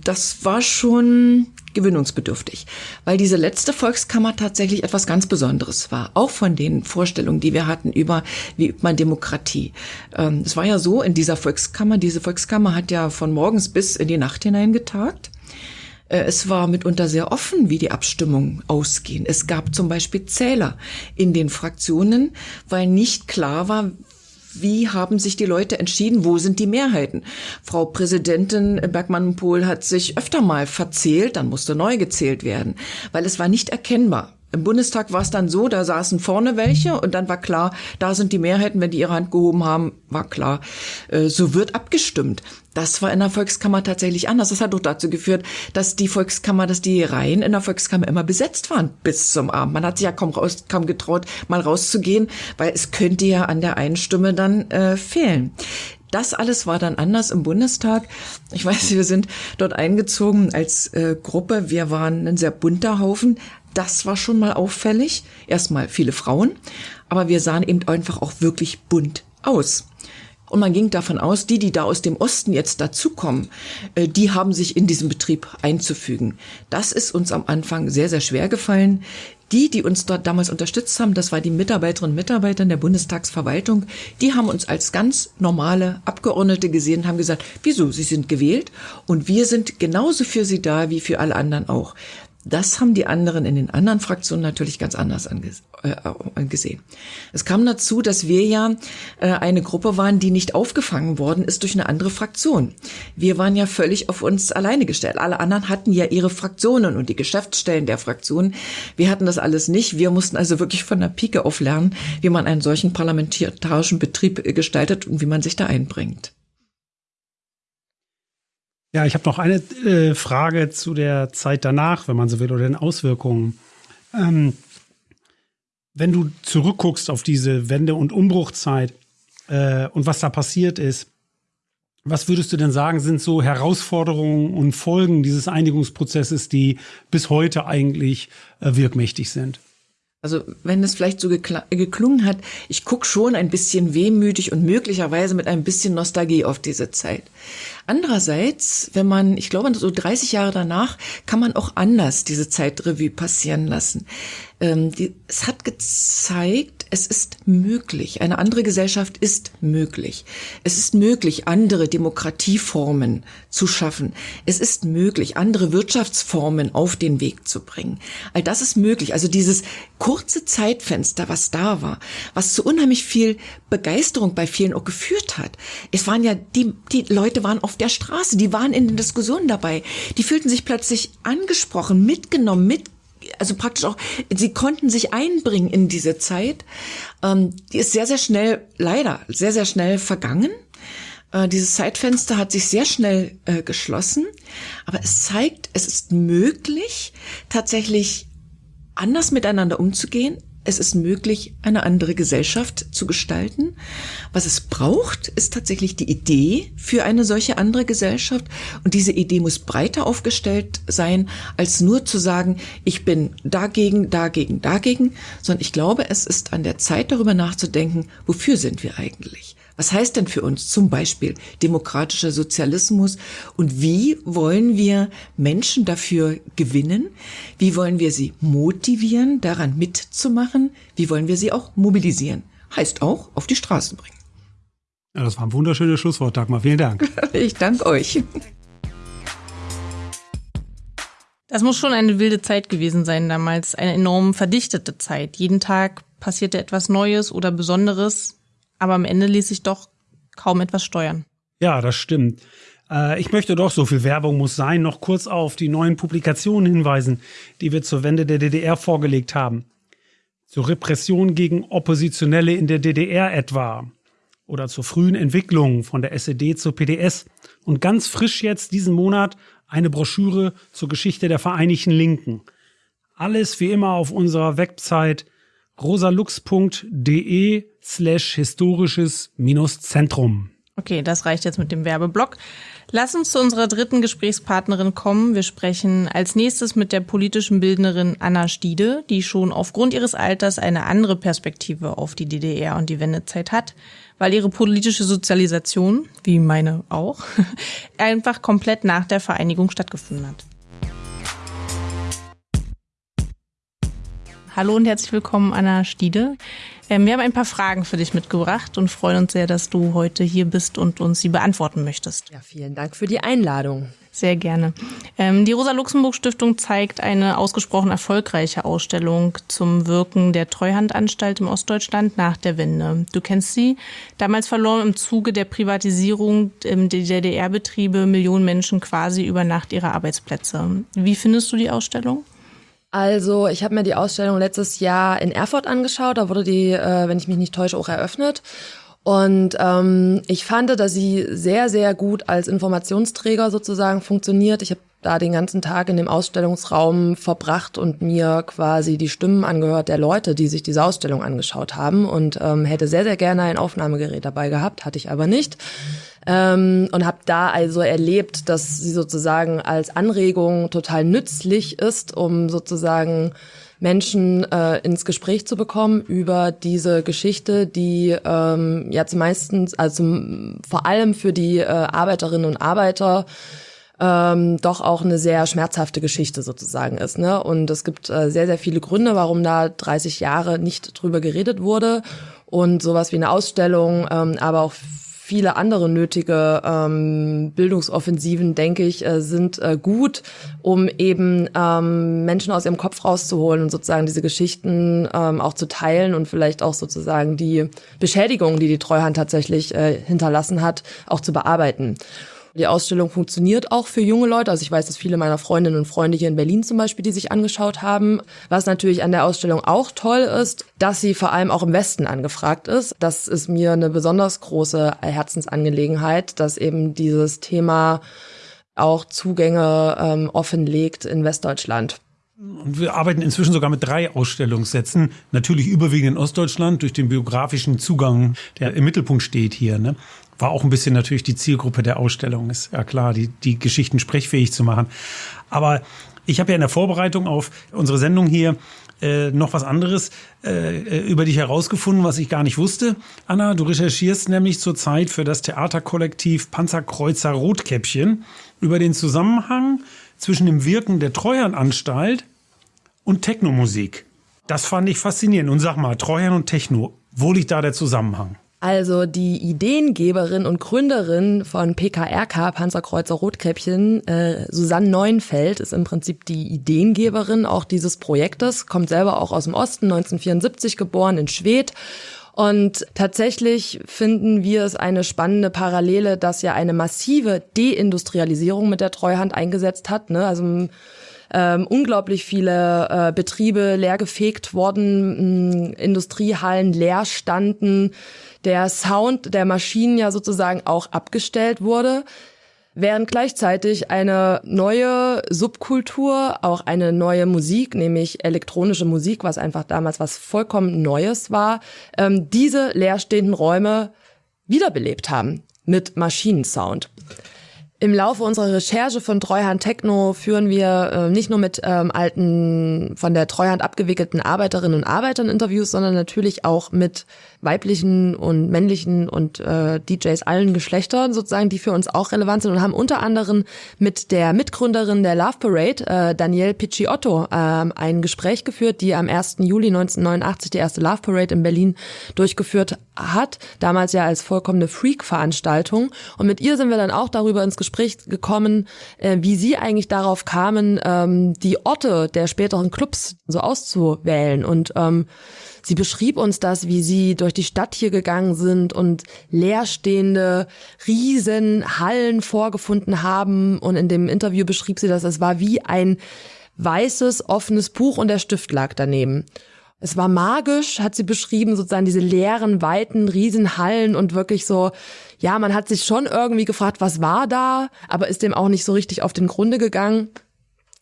F: Das war schon gewöhnungsbedürftig, weil diese letzte Volkskammer tatsächlich etwas ganz Besonderes war, auch von den Vorstellungen, die wir hatten über, wie übt man Demokratie. Ähm, es war ja so in dieser Volkskammer, diese Volkskammer hat ja von morgens bis in die Nacht hinein getagt. Äh, es war mitunter sehr offen, wie die Abstimmungen ausgehen. Es gab zum Beispiel Zähler in den Fraktionen, weil nicht klar war, wie haben sich die Leute entschieden, wo sind die Mehrheiten. Frau Präsidentin Bergmann-Pohl hat sich öfter mal verzählt, dann musste neu gezählt werden, weil es war nicht erkennbar. Im Bundestag war es dann so, da saßen vorne welche und dann war klar, da sind die Mehrheiten, wenn die ihre Hand gehoben haben, war klar, äh, so wird abgestimmt. Das war in der Volkskammer tatsächlich anders. Das hat doch dazu geführt, dass die Volkskammer, dass die Reihen in der Volkskammer immer besetzt waren bis zum Abend. Man hat sich ja kaum, raus, kaum getraut, mal rauszugehen, weil es könnte ja an der einen Stimme dann äh, fehlen. Das alles war dann anders im Bundestag. Ich weiß, wir sind dort eingezogen als äh, Gruppe. Wir waren ein sehr bunter Haufen. Das war schon mal auffällig. Erstmal viele Frauen, aber wir sahen eben einfach auch wirklich bunt aus. Und man ging davon aus, die, die da aus dem Osten jetzt dazukommen, äh, die haben sich in diesen Betrieb einzufügen. Das ist uns am Anfang sehr, sehr schwer gefallen. Die, die uns dort damals unterstützt haben, das war die Mitarbeiterinnen und Mitarbeiter der Bundestagsverwaltung, die haben uns als ganz normale Abgeordnete gesehen und haben gesagt, wieso, Sie sind gewählt und wir sind genauso für Sie da wie für alle anderen auch. Das haben die anderen in den anderen Fraktionen natürlich ganz anders äh, gesehen. Es kam dazu, dass wir ja äh, eine Gruppe waren, die nicht aufgefangen worden ist durch eine andere Fraktion. Wir waren ja völlig auf uns alleine gestellt. Alle anderen hatten ja ihre Fraktionen und die Geschäftsstellen der Fraktionen. Wir hatten das alles nicht. Wir mussten also wirklich von der Pike auf lernen, wie man einen solchen parlamentarischen Betrieb gestaltet und wie man sich da einbringt.
B: Ja, ich habe noch eine äh, Frage zu der Zeit danach, wenn man so will, oder den Auswirkungen. Ähm, Wenn du zurückguckst auf diese Wende- und Umbruchzeit äh, und was da passiert ist, was würdest du denn sagen, sind so Herausforderungen und Folgen dieses Einigungsprozesses, die bis heute eigentlich äh, wirkmächtig sind?
F: Also wenn es vielleicht so geklungen hat, ich gucke schon ein bisschen wehmütig und möglicherweise mit ein bisschen Nostalgie auf diese Zeit. Andererseits, wenn man, ich glaube, so 30 Jahre danach kann man auch anders diese Zeitrevue passieren lassen. Ähm, die, es hat gezeigt, es ist möglich. Eine andere Gesellschaft ist möglich. Es ist möglich, andere Demokratieformen zu schaffen. Es ist möglich, andere Wirtschaftsformen auf den Weg zu bringen. All das ist möglich. Also dieses kurze Zeitfenster, was da war, was zu unheimlich viel Begeisterung bei vielen auch geführt hat. Es waren ja, die, die Leute waren auf der Straße, die waren in den Diskussionen dabei. Die fühlten sich plötzlich angesprochen, mitgenommen, mit also praktisch auch, sie konnten sich einbringen in diese Zeit. Ähm, die ist sehr, sehr schnell, leider, sehr, sehr schnell vergangen. Äh, dieses Zeitfenster hat sich sehr schnell äh, geschlossen. Aber es zeigt, es ist möglich, tatsächlich anders miteinander umzugehen, es ist möglich, eine andere Gesellschaft zu gestalten. Was es braucht, ist tatsächlich die Idee für eine solche andere Gesellschaft. Und diese Idee muss breiter aufgestellt sein, als nur zu sagen, ich bin dagegen, dagegen, dagegen, sondern ich glaube, es ist an der Zeit darüber nachzudenken, wofür sind wir eigentlich? Was heißt denn für uns zum Beispiel demokratischer Sozialismus und wie wollen wir Menschen dafür gewinnen? Wie wollen wir sie motivieren, daran mitzumachen? Wie wollen wir sie auch mobilisieren? Heißt auch auf die Straßen bringen.
B: Ja, das war ein wunderschönes Schlusswort, Dagmar. Vielen Dank.
F: ich danke euch.
A: Das muss schon eine wilde Zeit gewesen sein damals, eine enorm verdichtete Zeit. Jeden Tag passierte etwas Neues oder Besonderes aber am Ende ließ sich doch kaum etwas steuern.
B: Ja, das stimmt. Äh, ich möchte doch, so viel Werbung muss sein, noch kurz auf die neuen Publikationen hinweisen, die wir zur Wende der DDR vorgelegt haben. Zur Repression gegen Oppositionelle in der DDR etwa. Oder zur frühen Entwicklung von der SED zur PDS. Und ganz frisch jetzt diesen Monat eine Broschüre zur Geschichte der Vereinigten Linken. Alles wie immer auf unserer Website rosalux.de slash historisches minus Zentrum.
A: Okay, das reicht jetzt mit dem Werbeblock. Lass uns zu unserer dritten Gesprächspartnerin kommen. Wir sprechen als nächstes mit der politischen Bildnerin Anna Stiede, die schon aufgrund ihres Alters eine andere Perspektive auf die DDR und die Wendezeit hat, weil ihre politische Sozialisation, wie meine auch, einfach komplett nach der Vereinigung stattgefunden hat. Hallo und herzlich willkommen, Anna Stiede. Ähm, wir haben ein paar Fragen für dich mitgebracht und freuen uns sehr, dass du heute hier bist und uns sie beantworten möchtest.
G: Ja, vielen Dank für die Einladung.
A: Sehr gerne. Ähm, die Rosa-Luxemburg-Stiftung zeigt eine ausgesprochen erfolgreiche Ausstellung zum Wirken der Treuhandanstalt im Ostdeutschland nach der Wende. Du kennst sie. Damals verloren im Zuge der Privatisierung der DDR-Betriebe Millionen Menschen quasi über Nacht ihre Arbeitsplätze. Wie findest du die Ausstellung?
G: Also, ich habe mir die Ausstellung letztes Jahr in Erfurt angeschaut. Da wurde die, äh, wenn ich mich nicht täusche, auch eröffnet. Und ähm, ich fand, dass sie sehr, sehr gut als Informationsträger sozusagen funktioniert. Ich habe da den ganzen Tag in dem Ausstellungsraum verbracht und mir quasi die Stimmen angehört der Leute, die sich diese Ausstellung angeschaut haben und ähm, hätte sehr, sehr gerne ein Aufnahmegerät dabei gehabt, hatte ich aber nicht. Ähm, und habe da also erlebt, dass sie sozusagen als Anregung total nützlich ist, um sozusagen Menschen äh, ins Gespräch zu bekommen über diese Geschichte, die ähm, ja meistens, also vor allem für die äh, Arbeiterinnen und Arbeiter ähm, doch auch eine sehr schmerzhafte Geschichte sozusagen ist. Ne? Und es gibt äh, sehr, sehr viele Gründe, warum da 30 Jahre nicht drüber geredet wurde. Und sowas wie eine Ausstellung, ähm, aber auch viele andere nötige ähm, Bildungsoffensiven, denke ich, äh, sind äh, gut, um eben ähm, Menschen aus ihrem Kopf rauszuholen und sozusagen diese Geschichten ähm, auch zu teilen und vielleicht auch sozusagen die Beschädigungen, die die Treuhand tatsächlich äh, hinterlassen hat, auch zu bearbeiten. Die Ausstellung funktioniert auch für junge Leute. Also ich weiß, dass viele meiner Freundinnen und Freunde hier in Berlin zum Beispiel, die sich angeschaut haben. Was natürlich an der Ausstellung auch toll ist, dass sie vor allem auch im Westen angefragt ist. Das ist mir eine besonders große Herzensangelegenheit, dass eben dieses Thema auch Zugänge ähm, offenlegt in Westdeutschland.
B: Und wir arbeiten inzwischen sogar mit drei Ausstellungssätzen. Natürlich überwiegend in Ostdeutschland durch den biografischen Zugang, der im Mittelpunkt steht hier. Ne? War auch ein bisschen natürlich die Zielgruppe der Ausstellung, ist ja klar, die, die Geschichten sprechfähig zu machen. Aber ich habe ja in der Vorbereitung auf unsere Sendung hier äh, noch was anderes äh, über dich herausgefunden, was ich gar nicht wusste. Anna, du recherchierst nämlich zurzeit für das Theaterkollektiv Panzerkreuzer Rotkäppchen über den Zusammenhang zwischen dem Wirken der Treuhandanstalt und Technomusik. Das fand ich faszinierend. Und sag mal, Treuhand und Techno, wo liegt da der Zusammenhang?
G: Also die Ideengeberin und Gründerin von PKRK, Panzerkreuzer Rotkäppchen, äh, Susanne Neuenfeld, ist im Prinzip die Ideengeberin auch dieses Projektes, kommt selber auch aus dem Osten, 1974 geboren in Schwedt. Und tatsächlich finden wir es eine spannende Parallele, dass ja eine massive Deindustrialisierung mit der Treuhand eingesetzt hat. Ne? Also ähm, unglaublich viele äh, Betriebe leergefegt worden, mh, Industriehallen leer standen, der Sound der Maschinen ja sozusagen auch abgestellt wurde während gleichzeitig eine neue Subkultur, auch eine neue Musik, nämlich elektronische Musik, was einfach damals was vollkommen Neues war, ähm, diese leerstehenden Räume wiederbelebt haben mit Maschinensound. Im Laufe unserer Recherche von Treuhand Techno führen wir äh, nicht nur mit ähm, alten, von der Treuhand abgewickelten Arbeiterinnen und Arbeitern Interviews, sondern natürlich auch mit weiblichen und männlichen und äh, DJs allen Geschlechtern sozusagen, die für uns auch relevant sind und haben unter anderem mit der Mitgründerin der Love Parade, äh, Danielle Picciotto, äh, ein Gespräch geführt, die am 1. Juli 1989 die erste Love Parade in Berlin durchgeführt hat, damals ja als vollkommene Freak-Veranstaltung. Und mit ihr sind wir dann auch darüber ins Gespräch gekommen, äh, wie sie eigentlich darauf kamen, ähm, die Orte der späteren Clubs so auszuwählen und ähm, Sie beschrieb uns das, wie sie durch die Stadt hier gegangen sind und leerstehende Riesenhallen vorgefunden haben. Und in dem Interview beschrieb sie das, es war wie ein weißes, offenes Buch und der Stift lag daneben. Es war magisch, hat sie beschrieben, sozusagen diese leeren, weiten, Riesenhallen und wirklich so, ja, man hat sich schon irgendwie gefragt, was war da, aber ist dem auch nicht so richtig auf den Grunde gegangen.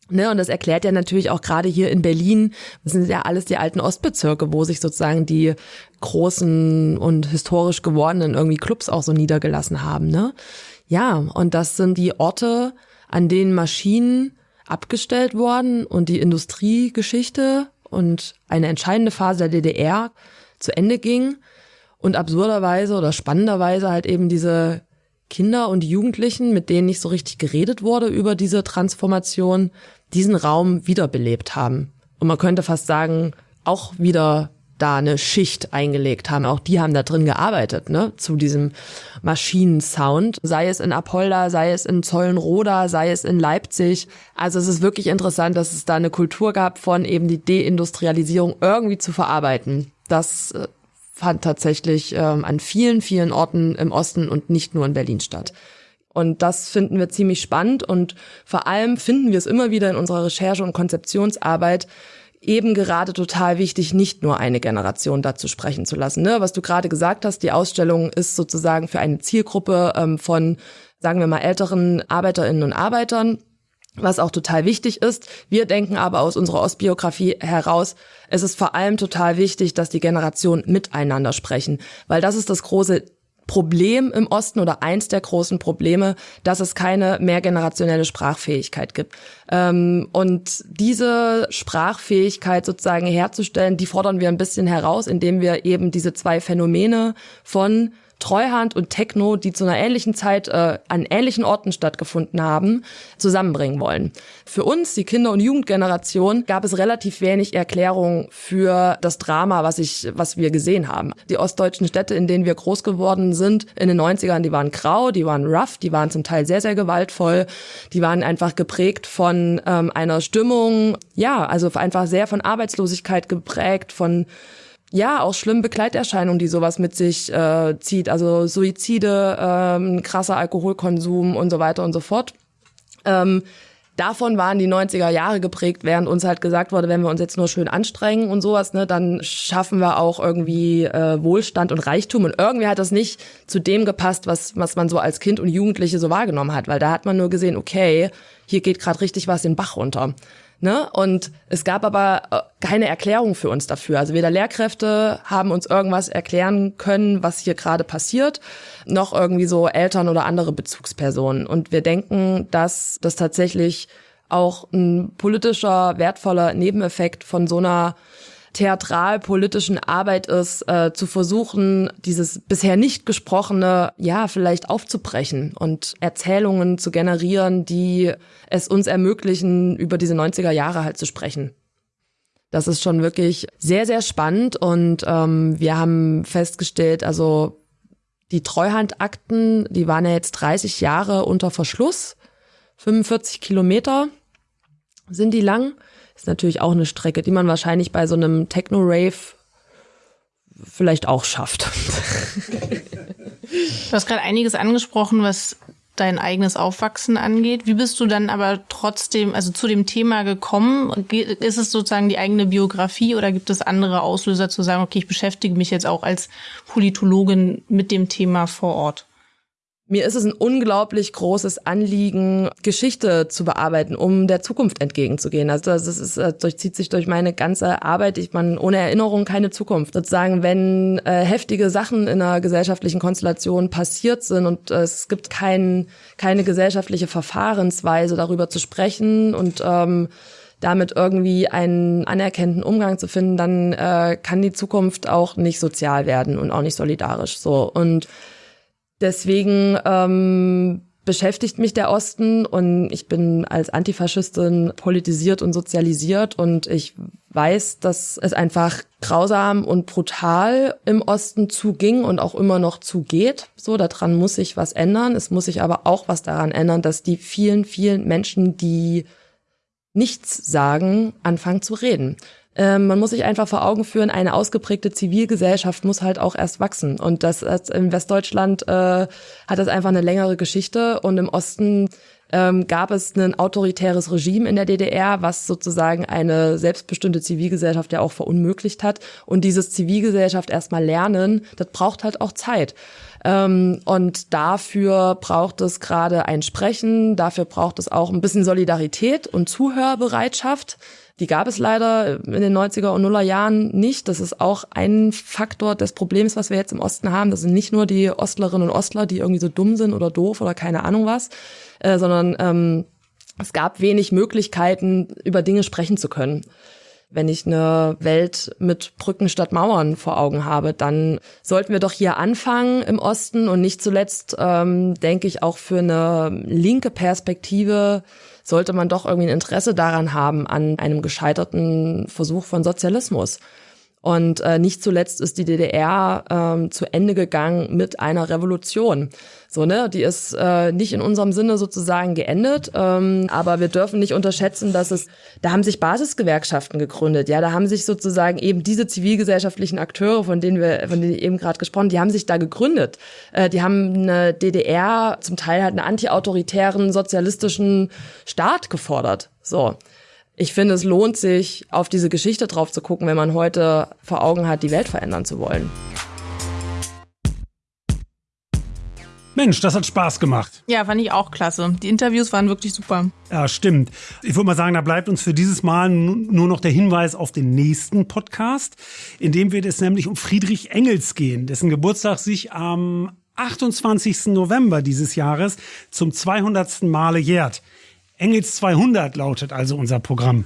G: Ne, und das erklärt ja natürlich auch gerade hier in Berlin, das sind ja alles die alten Ostbezirke, wo sich sozusagen die großen und historisch gewordenen irgendwie Clubs auch so niedergelassen haben. Ne? Ja, und das sind die Orte, an denen Maschinen abgestellt worden und die Industriegeschichte und eine entscheidende Phase der DDR zu Ende ging und absurderweise oder spannenderweise halt eben diese Kinder und Jugendlichen, mit denen nicht so richtig geredet wurde über diese Transformation, diesen Raum wiederbelebt haben. Und man könnte fast sagen, auch wieder da eine Schicht eingelegt haben. Auch die haben da drin gearbeitet, ne, zu diesem Maschinensound. Sei es in Apolda, sei es in Zollenroda, sei es in Leipzig. Also es ist wirklich interessant, dass es da eine Kultur gab von eben die Deindustrialisierung irgendwie zu verarbeiten. Das äh, fand tatsächlich ähm, an vielen, vielen Orten im Osten und nicht nur in Berlin statt. Und das finden wir ziemlich spannend und vor allem finden wir es immer wieder in unserer Recherche und Konzeptionsarbeit eben gerade total wichtig, nicht nur eine Generation dazu sprechen zu lassen. Ne? Was du gerade gesagt hast, die Ausstellung ist sozusagen für eine Zielgruppe ähm, von, sagen wir mal, älteren Arbeiterinnen und Arbeitern was auch total wichtig ist. Wir denken aber aus unserer Ostbiografie heraus, es ist vor allem total wichtig, dass die Generationen miteinander sprechen, weil das ist das große Problem im Osten oder eins der großen Probleme, dass es keine mehrgenerationelle Sprachfähigkeit gibt. Ähm, und diese Sprachfähigkeit sozusagen herzustellen, die fordern wir ein bisschen heraus, indem wir eben diese zwei Phänomene von Treuhand und Techno, die zu einer ähnlichen Zeit äh, an ähnlichen Orten stattgefunden haben, zusammenbringen wollen. Für uns, die Kinder- und Jugendgeneration, gab es relativ wenig Erklärung für das Drama, was ich, was wir gesehen haben. Die ostdeutschen Städte, in denen wir groß geworden sind, in den 90ern, die waren grau, die waren rough, die waren zum Teil sehr, sehr gewaltvoll, die waren einfach geprägt von ähm, einer Stimmung, ja, also einfach sehr von Arbeitslosigkeit geprägt, von ja, auch schlimme Begleiterscheinungen, die sowas mit sich äh, zieht. Also Suizide, ähm, krasser Alkoholkonsum und so weiter und so fort. Ähm, davon waren die 90er Jahre geprägt, während uns halt gesagt wurde, wenn wir uns jetzt nur schön anstrengen und sowas, ne, dann schaffen wir auch irgendwie äh, Wohlstand und Reichtum. Und irgendwie hat das nicht zu dem gepasst, was, was man so als Kind und Jugendliche so wahrgenommen hat, weil da hat man nur gesehen, okay, hier geht gerade richtig was den Bach runter. Ne? Und es gab aber äh, keine Erklärung für uns dafür. Also weder Lehrkräfte haben uns irgendwas erklären können, was hier gerade passiert, noch irgendwie so Eltern oder andere Bezugspersonen. Und wir denken, dass das tatsächlich auch ein politischer, wertvoller Nebeneffekt von so einer theatralpolitischen Arbeit ist, äh, zu versuchen, dieses bisher nicht gesprochene, ja, vielleicht aufzubrechen und Erzählungen zu generieren, die es uns ermöglichen, über diese 90er Jahre halt zu sprechen. Das ist schon wirklich sehr, sehr spannend und ähm, wir haben festgestellt, also die Treuhandakten, die waren ja jetzt 30 Jahre unter Verschluss, 45 Kilometer sind die lang. Ist natürlich auch eine Strecke, die man wahrscheinlich bei so einem Techno-Rave vielleicht auch schafft.
A: Du hast gerade einiges angesprochen, was dein eigenes Aufwachsen angeht. Wie bist du dann aber trotzdem, also zu dem Thema gekommen? Ist es sozusagen die eigene Biografie oder gibt es andere Auslöser zu sagen, okay, ich beschäftige mich jetzt auch als Politologin mit dem Thema vor Ort?
G: Mir ist es ein unglaublich großes Anliegen, Geschichte zu bearbeiten, um der Zukunft entgegenzugehen. Also das ist, das durchzieht sich durch meine ganze Arbeit. Ich meine, ohne Erinnerung keine Zukunft. Sozusagen, wenn äh, heftige Sachen in einer gesellschaftlichen Konstellation passiert sind und äh, es gibt kein, keine gesellschaftliche Verfahrensweise, darüber zu sprechen und ähm, damit irgendwie einen anerkannten Umgang zu finden, dann äh, kann die Zukunft auch nicht sozial werden und auch nicht solidarisch. So und Deswegen ähm, beschäftigt mich der Osten und ich bin als Antifaschistin politisiert und sozialisiert und ich weiß, dass es einfach grausam und brutal im Osten zuging und auch immer noch zugeht. So, daran muss sich was ändern. Es muss sich aber auch was daran ändern, dass die vielen, vielen Menschen, die nichts sagen, anfangen zu reden. Ähm, man muss sich einfach vor Augen führen, eine ausgeprägte Zivilgesellschaft muss halt auch erst wachsen. Und das, das in Westdeutschland äh, hat das einfach eine längere Geschichte und im Osten ähm, gab es ein autoritäres Regime in der DDR, was sozusagen eine selbstbestimmte Zivilgesellschaft ja auch verunmöglicht hat. Und dieses Zivilgesellschaft erstmal lernen, das braucht halt auch Zeit. Ähm, und dafür braucht es gerade ein Sprechen, dafür braucht es auch ein bisschen Solidarität und Zuhörbereitschaft. Die gab es leider in den 90er und Nuller Jahren nicht. Das ist auch ein Faktor des Problems, was wir jetzt im Osten haben. Das sind nicht nur die Ostlerinnen und Ostler, die irgendwie so dumm sind oder doof oder keine Ahnung was, äh, sondern ähm, es gab wenig Möglichkeiten, über Dinge sprechen zu können. Wenn ich eine Welt mit Brücken statt Mauern vor Augen habe, dann sollten wir doch hier anfangen im Osten und nicht zuletzt, ähm, denke ich, auch für eine linke Perspektive sollte man doch irgendwie ein Interesse daran haben an einem gescheiterten Versuch von Sozialismus. Und äh, nicht zuletzt ist die DDR ähm, zu Ende gegangen mit einer Revolution. So, ne, die ist äh, nicht in unserem Sinne sozusagen geendet, ähm, aber wir dürfen nicht unterschätzen, dass es, da haben sich Basisgewerkschaften gegründet, ja, da haben sich sozusagen eben diese zivilgesellschaftlichen Akteure, von denen wir, von denen ich eben gerade gesprochen, die haben sich da gegründet. Äh, die haben eine DDR, zum Teil halt einen antiautoritären sozialistischen Staat gefordert. So ich finde, es lohnt sich, auf diese Geschichte drauf zu gucken, wenn man heute vor Augen hat, die Welt verändern zu wollen.
B: Mensch, das hat Spaß gemacht.
A: Ja, fand ich auch klasse. Die Interviews waren wirklich super.
B: Ja, stimmt. Ich würde mal sagen, da bleibt uns für dieses Mal nur noch der Hinweis auf den nächsten Podcast, in dem wird es nämlich um Friedrich Engels gehen, dessen Geburtstag sich am 28. November dieses Jahres zum 200. Male jährt. Engels 200 lautet also unser Programm.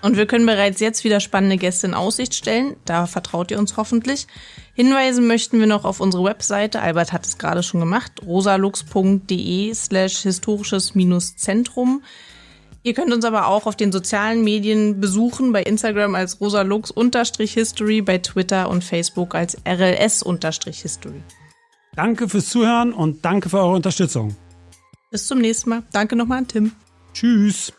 A: Und wir können bereits jetzt wieder spannende Gäste in Aussicht stellen. Da vertraut ihr uns hoffentlich. Hinweisen möchten wir noch auf unsere Webseite. Albert hat es gerade schon gemacht. rosalux.de slash historisches-zentrum. Ihr könnt uns aber auch auf den sozialen Medien besuchen, bei Instagram als rosalux-history, bei Twitter und Facebook als rls-history.
B: Danke fürs Zuhören und danke für eure Unterstützung.
A: Bis zum nächsten Mal. Danke nochmal an Tim.
B: Tschüss.